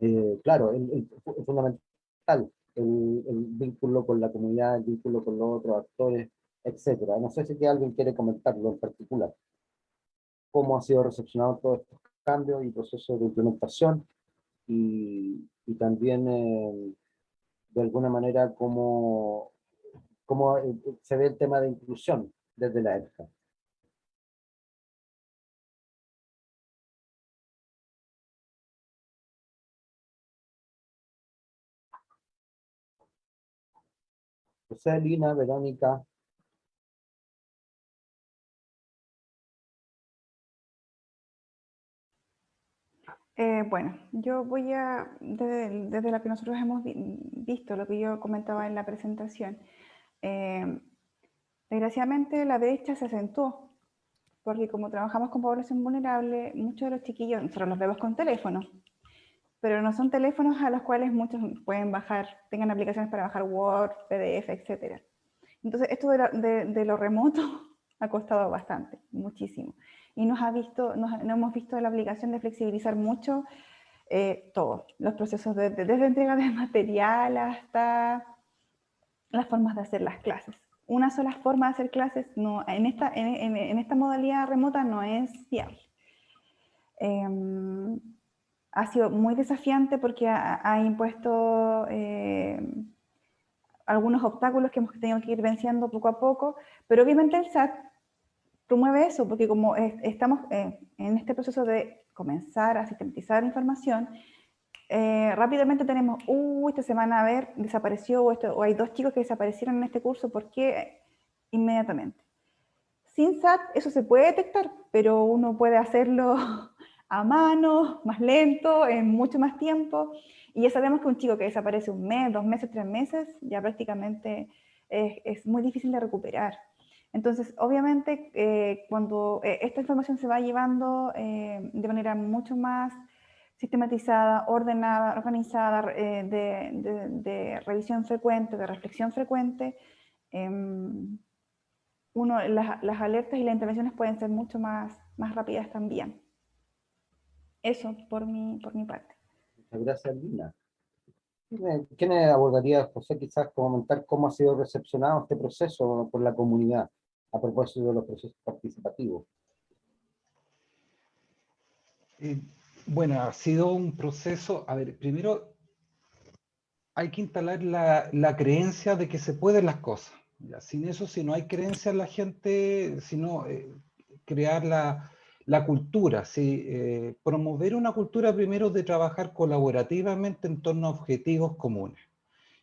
Eh, claro, es fundamental el, vínculo con la comunidad, el vínculo con los otros actores, etcétera. No sé si alguien quiere comentarlo en particular. Cómo ha sido recepcionado todos estos cambios y procesos de implementación y, y también eh, de alguna manera cómo, cómo eh, se ve el tema de inclusión desde la EFCA. José, Lina, Verónica. Eh, bueno, yo voy a, desde, lo que nosotros hemos visto, lo que yo comentaba en la presentación, eh, desgraciadamente la brecha se acentuó, porque como trabajamos con población vulnerable, muchos de los chiquillos, nosotros los vemos con teléfono, pero no son teléfonos a los cuales muchos pueden bajar, tengan aplicaciones para bajar Word, PDF, etc. Entonces, esto de, lo remoto ha costado bastante, muchísimo. Y nos, ha visto, nos, hemos visto la obligación de flexibilizar mucho eh, todo, los procesos de, desde entrega de material hasta las formas de hacer las clases. Una sola forma de hacer clases no, en, esta, en, en, esta modalidad remota no es viable. Em, ha sido muy desafiante porque ha, impuesto eh, algunos obstáculos que hemos tenido que ir venciendo poco a poco, pero obviamente el SAT promueve eso, porque como estamos eh, en este proceso de comenzar a sistematizar información, eh, rápidamente tenemos, uh, esta semana, a ver, desapareció, o, esto, o hay dos chicos que desaparecieron en este curso, ¿por qué? Inmediatamente. Sin SAT eso se puede detectar, pero uno puede hacerlo a mano, más lento, en mucho más tiempo. Y ya sabemos que un chico que desaparece un mes, dos meses, tres meses, ya prácticamente es, muy difícil de recuperar. Entonces, obviamente, eh, cuando eh, esta información se va llevando eh, de manera mucho más sistematizada, ordenada, organizada, de, revisión frecuente, de reflexión frecuente, em, las, las, alertas y las intervenciones pueden ser mucho más, más rápidas también. Eso por mi, por mi parte. Muchas gracias, Lina. ¿Qué me abordaría, José, quizás comentar cómo ha sido recepcionado este proceso por la comunidad a propósito de los procesos participativos? Eh, bueno, ha sido un proceso, a ver, primero hay que instalar la, la creencia de que se pueden las cosas. Ya, sin eso, si no hay creencia en la gente, sino eh, crear la, la cultura, ¿sí? Eh, promover una cultura primero de trabajar colaborativamente en torno a objetivos comunes.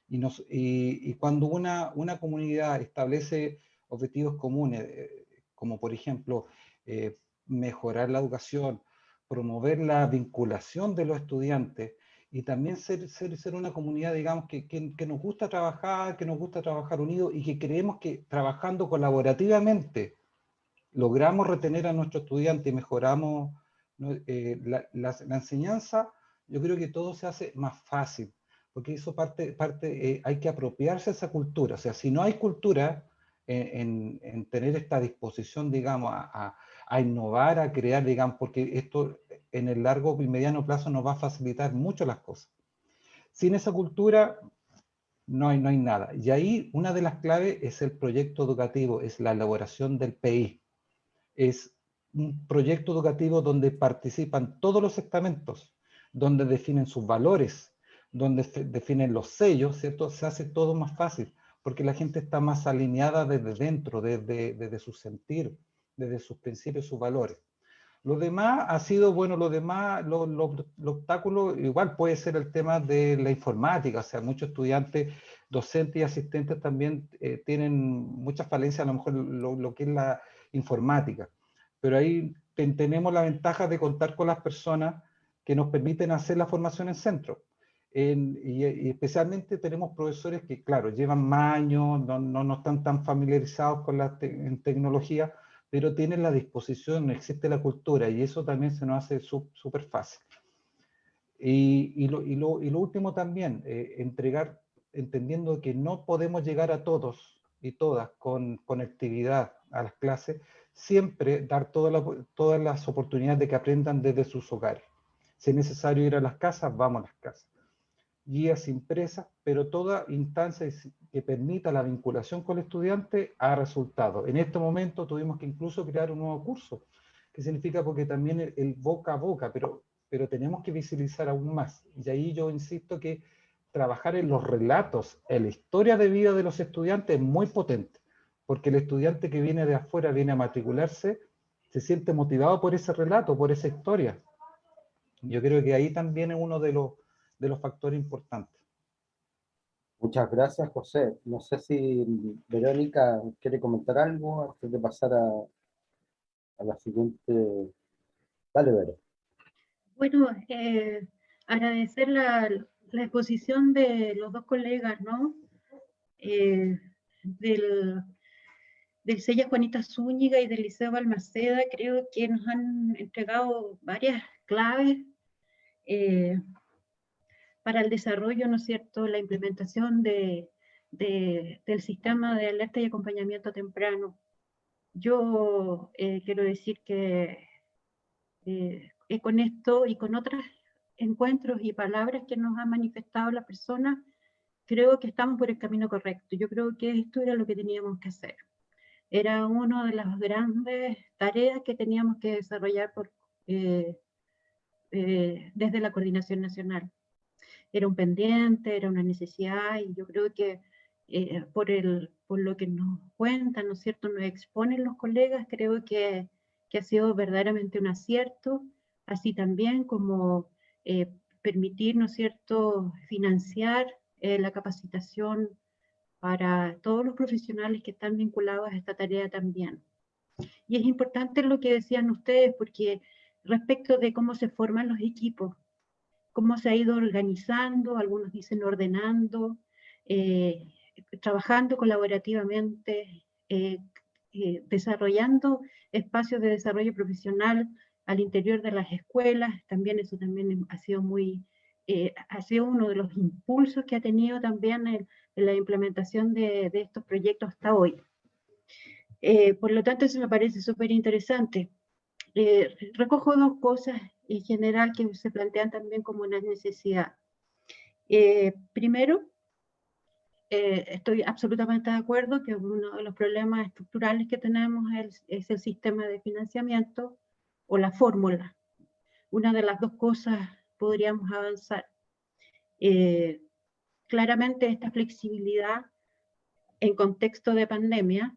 Y, cuando una, una, comunidad establece objetivos comunes, eh, como por ejemplo eh, mejorar la educación, promover la vinculación de los estudiantes y también ser, ser, ser una comunidad, digamos, que, que, que, nos gusta trabajar, que nos gusta trabajar unidos y que creemos que trabajando colaborativamente logramos retener a nuestro estudiante y mejoramos eh, la, enseñanza, yo creo que todo se hace más fácil, porque eso parte, parte eh, hay que apropiarse de esa cultura. O sea, si no hay cultura en, tener esta disposición, digamos, a, innovar, a crear, digamos, porque esto en el largo y mediano plazo nos va a facilitar mucho las cosas. Sin esa cultura no hay, no hay nada. Y ahí una de las claves es el proyecto educativo, es la elaboración del PI es un proyecto educativo donde participan todos los estamentos, donde definen sus valores, donde definen los sellos, ¿cierto? Se hace todo más fácil, porque la gente está más alineada desde dentro, desde, desde su sentir, desde sus principios, sus valores. Lo demás ha sido, bueno, lo demás, los obstáculos, igual puede ser el tema de la informática, o sea, muchos estudiantes, docentes y asistentes también eh, tienen muchas falencias, a lo mejor lo que es la, informática. Pero ahí tenemos la ventaja de contar con las personas que nos permiten hacer la formación en centro. y, especialmente tenemos profesores que, claro, llevan más años, no, no, están tan familiarizados con la tecnología, pero tienen la disposición, existe la cultura, y eso también se nos hace súper fácil. Y, y, lo, y, lo, y, lo, último también, eh, entregar, entendiendo que no podemos llegar a todos y todas con conectividad a las clases, siempre dar todas las oportunidades de que aprendan desde sus hogares. Si es necesario ir a las casas, vamos a las casas. Guías impresas, pero toda instancia que permita la vinculación con el estudiante ha resultado. En este momento tuvimos que incluso crear un nuevo curso, que significa porque también el, boca a boca, pero, pero tenemos que visibilizar aún más. Y ahí yo insisto que trabajar en los relatos, en la historia de vida de los estudiantes es muy potente porque el estudiante que viene de afuera, viene a matricularse, se siente motivado por ese relato, por esa historia. Yo creo que ahí también es uno de los, de los factores importantes. Muchas gracias, José. No sé si Verónica quiere comentar algo antes de pasar a, a la siguiente. Dale, Vero. Bueno, eh, agradecer la, la, exposición de los dos colegas, ¿no? Eh, del, del Sella Juanita Zúñiga y del Liceo Balmaceda, creo que nos han entregado varias claves eh, para el desarrollo, ¿no es cierto?, la implementación de, del sistema de alerta y acompañamiento temprano. Yo eh, quiero decir que eh, con esto y con otros encuentros y palabras que nos ha manifestado la persona, creo que estamos por el camino correcto. Yo creo que esto era lo que teníamos que hacer era una de las grandes tareas que teníamos que desarrollar por, eh, eh, desde la coordinación nacional. Era un pendiente, era una necesidad y yo creo que eh, por, el, por lo que nos cuentan, ¿no es cierto?, nos exponen los colegas, creo que, que ha sido verdaderamente un acierto, así también como permitir, ¿no es cierto?, financiar la capacitación para todos los profesionales que están vinculados a esta tarea también. Y es importante lo que decían ustedes, porque respecto de cómo se forman los equipos, cómo se ha ido organizando, algunos dicen ordenando, eh, trabajando colaborativamente, eh, eh, desarrollando espacios de desarrollo profesional al interior de las escuelas, también eso también ha sido muy, ha sido uno de los impulsos que ha tenido también en, la implementación de, de, estos proyectos hasta hoy. por lo tanto, eso me parece súper interesante. recojo dos cosas en general que se plantean también como una necesidad. primero, eh, estoy absolutamente de acuerdo que uno de los problemas estructurales que tenemos es, el sistema de financiamiento o la fórmula. Una de las dos cosas podríamos avanzar. Eh, claramente esta flexibilidad en contexto de pandemia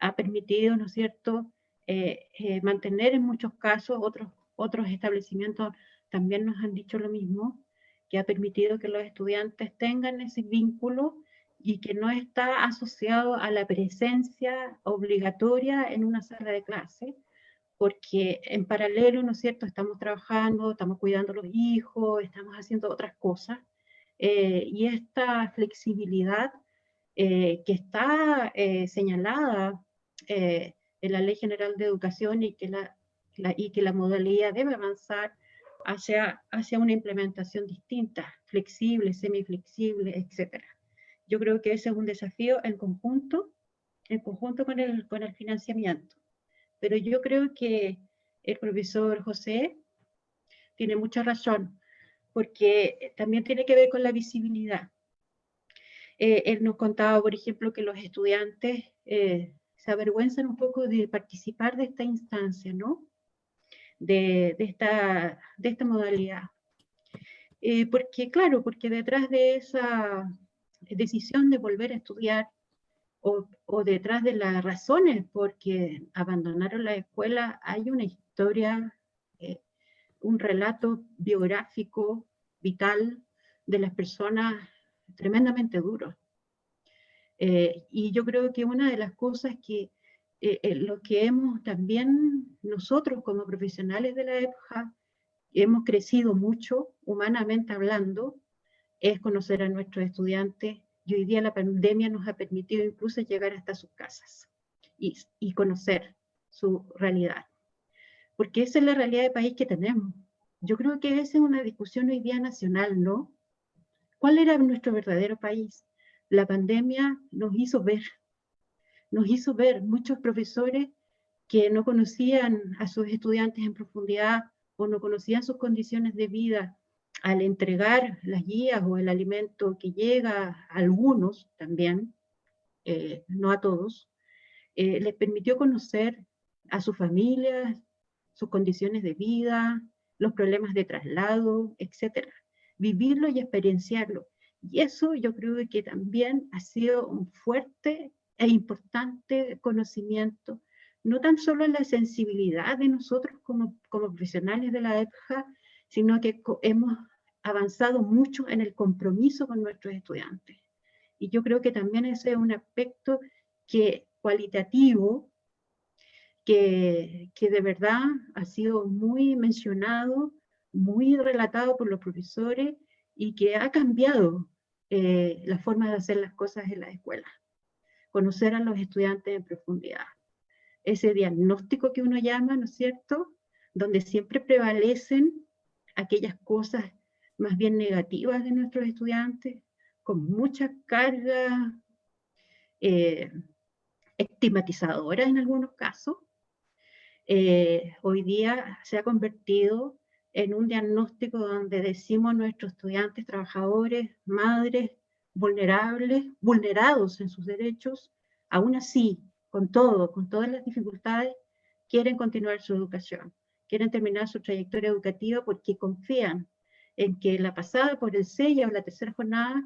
ha permitido, ¿no es cierto?, eh, mantener en muchos casos, otros, otros establecimientos también nos han dicho lo mismo, que ha permitido que los estudiantes tengan ese vínculo y que no está asociado a la presencia obligatoria en una sala de clase, porque en paralelo, ¿no es cierto?, estamos trabajando, estamos cuidando a los hijos, estamos haciendo otras cosas, eh, y esta flexibilidad eh, que está eh, señalada en la Ley General de Educación y que la, y que la modalidad debe avanzar hacia, hacia una implementación distinta, flexible, semiflexible, etc. Yo creo que ese es un desafío en conjunto, en conjunto con el, con el financiamiento. Pero yo creo que el profesor José tiene mucha razón, porque también tiene que ver con la visibilidad. Eh, él nos contaba, por ejemplo, que los estudiantes eh, se avergüenzan un poco de participar de esta instancia, ¿no? de, esta, de esta modalidad. Eh, porque, claro, porque detrás de esa decisión de volver a estudiar o, o, detrás de las razones porque abandonaron la escuela hay una historia, eh, un relato biográfico, vital de las personas tremendamente duro. Eh, y yo creo que una de las cosas que eh, eh, lo que hemos también nosotros como profesionales de la EPJA hemos crecido mucho, humanamente hablando, es conocer a nuestros estudiantes y hoy día la pandemia nos ha permitido incluso llegar hasta sus casas y conocer su realidad. Porque esa es la realidad de país que tenemos. Yo creo que esa es una discusión hoy día nacional, ¿no? ¿Cuál era nuestro verdadero país? La pandemia nos hizo ver nos hizo ver muchos profesores que no conocían a sus estudiantes en profundidad o no conocían sus condiciones de vida al entregar las guías o el alimento que llega a algunos también, eh, no a todos, eh, les permitió conocer a sus familias, sus condiciones de vida, los problemas de traslado, etc. Vivirlo y experienciarlo. Y eso yo creo que también ha sido un fuerte e importante conocimiento, no tan solo en la sensibilidad de nosotros como, como profesionales de la EPJA, sino que hemos avanzado mucho en el compromiso con nuestros estudiantes. Y yo creo que también ese es un aspecto que, cualitativo que, de verdad ha sido muy mencionado, muy relatado por los profesores y que ha cambiado eh, la forma de hacer las cosas en la escuela conocer a los estudiantes en profundidad. Ese diagnóstico que uno llama, ¿no es cierto?, donde siempre prevalecen aquellas cosas más bien negativas de nuestros estudiantes, con mucha carga eh, estigmatizadora en algunos casos, eh, hoy día se ha convertido en un diagnóstico donde decimos nuestros estudiantes, trabajadores, madres, vulnerables, vulnerados en sus derechos, aún así, con todo, con todas las dificultades, quieren continuar su educación, quieren terminar su trayectoria educativa porque confían en que la pasada por el sello o la tercera jornada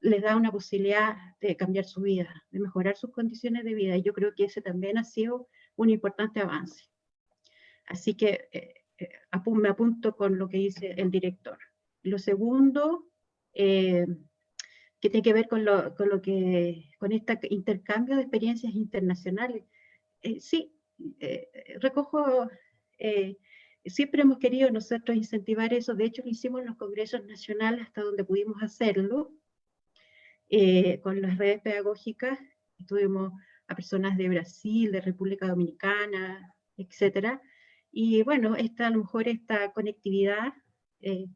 les da una posibilidad de cambiar su vida, de mejorar sus condiciones de vida. Y yo creo que ese también ha sido un importante avance. Así que eh, eh, me apunto con lo que dice el director. Lo segundo, eh, que tiene que ver con lo, con lo que, con este intercambio de experiencias internacionales. Eh, sí, eh, recojo eh, siempre hemos querido nosotros incentivar eso, de hecho lo hicimos en los congresos nacionales hasta donde pudimos hacerlo, con las redes pedagógicas, tuvimos a personas de Brasil, de República Dominicana, etcétera, y bueno, esta, a lo mejor esta conectividad, eh,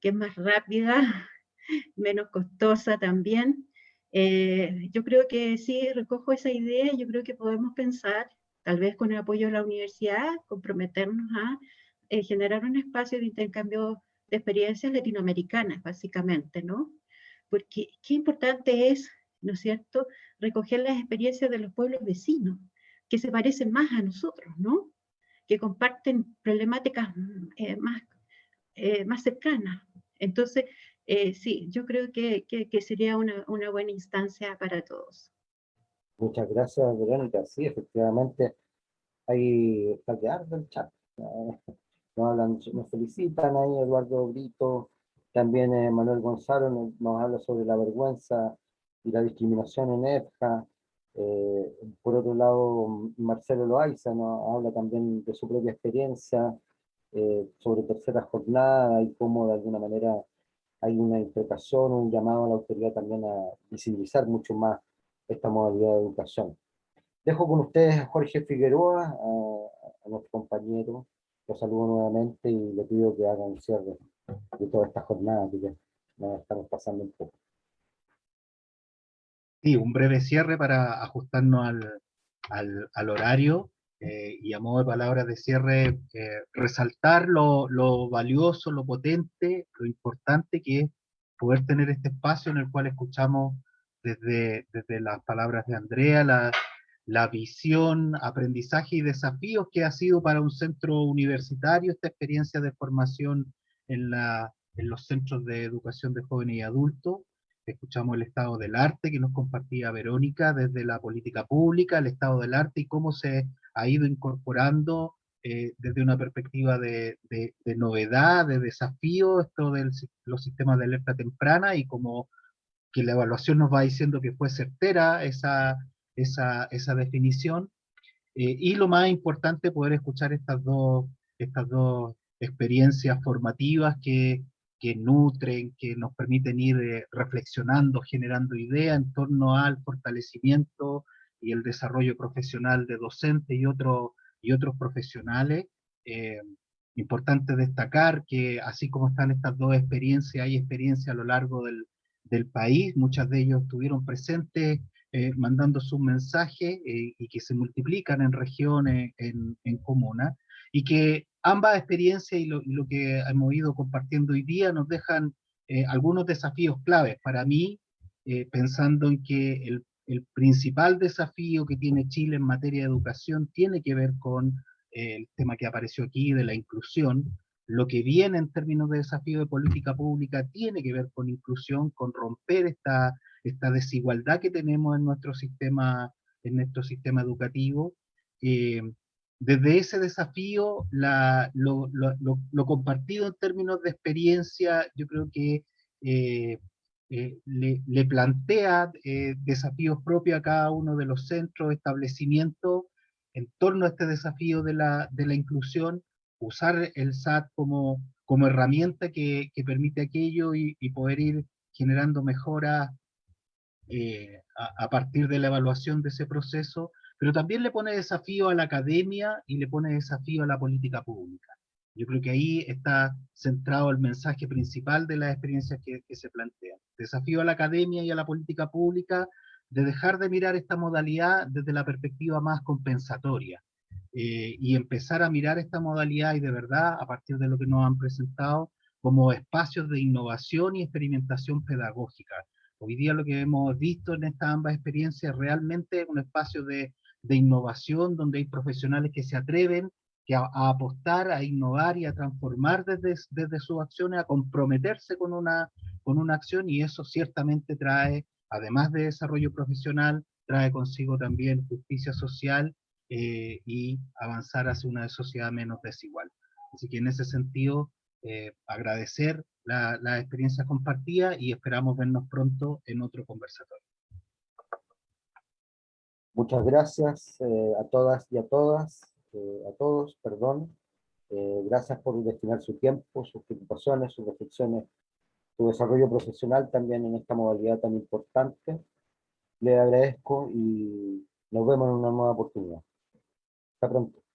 que es más rápida, menos costosa también, eh, yo creo que sí, recojo esa idea, yo creo que podemos pensar, tal vez con el apoyo de la universidad, comprometernos a generar un espacio de intercambio de experiencias latinoamericanas, básicamente, ¿no? porque qué importante es, ¿no es cierto?, recoger las experiencias de los pueblos vecinos, que se parecen más a nosotros, ¿no? Que comparten problemáticas eh, más, eh, más cercanas. Entonces, eh, sí, yo creo que, que, sería una, una, buena instancia para todos. Muchas gracias, Verónica. Sí, efectivamente, hay está que del chat. Nos, nos felicitan ahí, Eduardo Brito, también Manuel Gonzalo nos, habla sobre la vergüenza y la discriminación en EFJA. Eh, por otro lado, Marcelo Loaiza nos habla también de su propia experiencia eh, sobre tercera jornada y cómo de alguna manera hay una interpretación, un llamado a la autoridad también a visibilizar mucho más esta modalidad de educación. Dejo con ustedes a Jorge Figueroa, a, a nuestro compañero, lo saludo nuevamente y le pido que hagan un cierre de toda esta jornada que ya nos estamos pasando un poco. Sí, un breve cierre para ajustarnos al, al, horario eh, y a modo de palabras de cierre, eh, resaltar lo, lo, valioso, lo potente, lo importante que es poder tener este espacio en el cual escuchamos desde, desde las palabras de Andrea, la, la visión, aprendizaje y desafíos que ha sido para un centro universitario esta experiencia de formación en, la, en los centros de educación de jóvenes y adultos. Escuchamos el estado del arte que nos compartía Verónica desde la política pública, el estado del arte y cómo se ha ido incorporando eh, desde una perspectiva de, de, novedad, de desafío, esto de los sistemas de alerta temprana y como que la evaluación nos va diciendo que fue certera esa, esa, esa definición. Eh, y lo más importante, poder escuchar estas dos, estas dos experiencias formativas que, que nutren, que nos permiten ir eh, reflexionando, generando ideas en torno al fortalecimiento y el desarrollo profesional de docentes y, otros y otros profesionales. Eh, importante destacar que así como están estas dos experiencias, hay experiencias a lo largo del, del país, muchas de ellos estuvieron presentes eh, mandando sus mensajes y que se multiplican en regiones, en, en comunas, y que ambas experiencias y lo, que hemos ido compartiendo hoy día nos dejan eh, algunos desafíos claves. Para mí, eh, pensando en que el, principal desafío que tiene Chile en materia de educación tiene que ver con eh, el tema que apareció aquí de la inclusión. Lo que viene en términos de desafío de política pública tiene que ver con inclusión, con romper esta, desigualdad que tenemos en nuestro sistema educativo desde ese desafío, lo, compartido en términos de experiencia, yo creo que eh, eh, le, plantea eh, desafíos propios a cada uno de los centros, establecimientos, en torno a este desafío de la, inclusión, usar el SAT como, como herramienta que, permite aquello y, poder ir generando mejoras a partir de la evaluación de ese proceso, pero también le pone desafío a la academia y le pone desafío a la política pública. Yo creo que ahí está centrado el mensaje principal de las experiencias que, se plantean. Desafío a la academia y a la política pública de dejar de mirar esta modalidad desde la perspectiva más compensatoria eh, y empezar a mirar esta modalidad y de verdad, a partir de lo que nos han presentado, como espacios de innovación y experimentación pedagógica. Hoy día lo que hemos visto en estas ambas experiencias realmente un espacio de de innovación, donde hay profesionales que se atreven que a, apostar, a innovar y a transformar desde, desde sus acciones, a comprometerse con una, con una acción y eso ciertamente trae, además de desarrollo profesional, trae consigo también justicia social eh, y avanzar hacia una sociedad menos desigual. Así que en ese sentido, eh, agradecer la, la experiencia compartida y esperamos vernos pronto en otro conversatorio. Muchas gracias eh, a todas y a todas, eh, a todos, perdón. Eh, gracias por destinar su tiempo, sus preocupaciones, sus reflexiones, su desarrollo profesional también en esta modalidad tan importante. Le agradezco y nos vemos en una nueva oportunidad. Hasta pronto.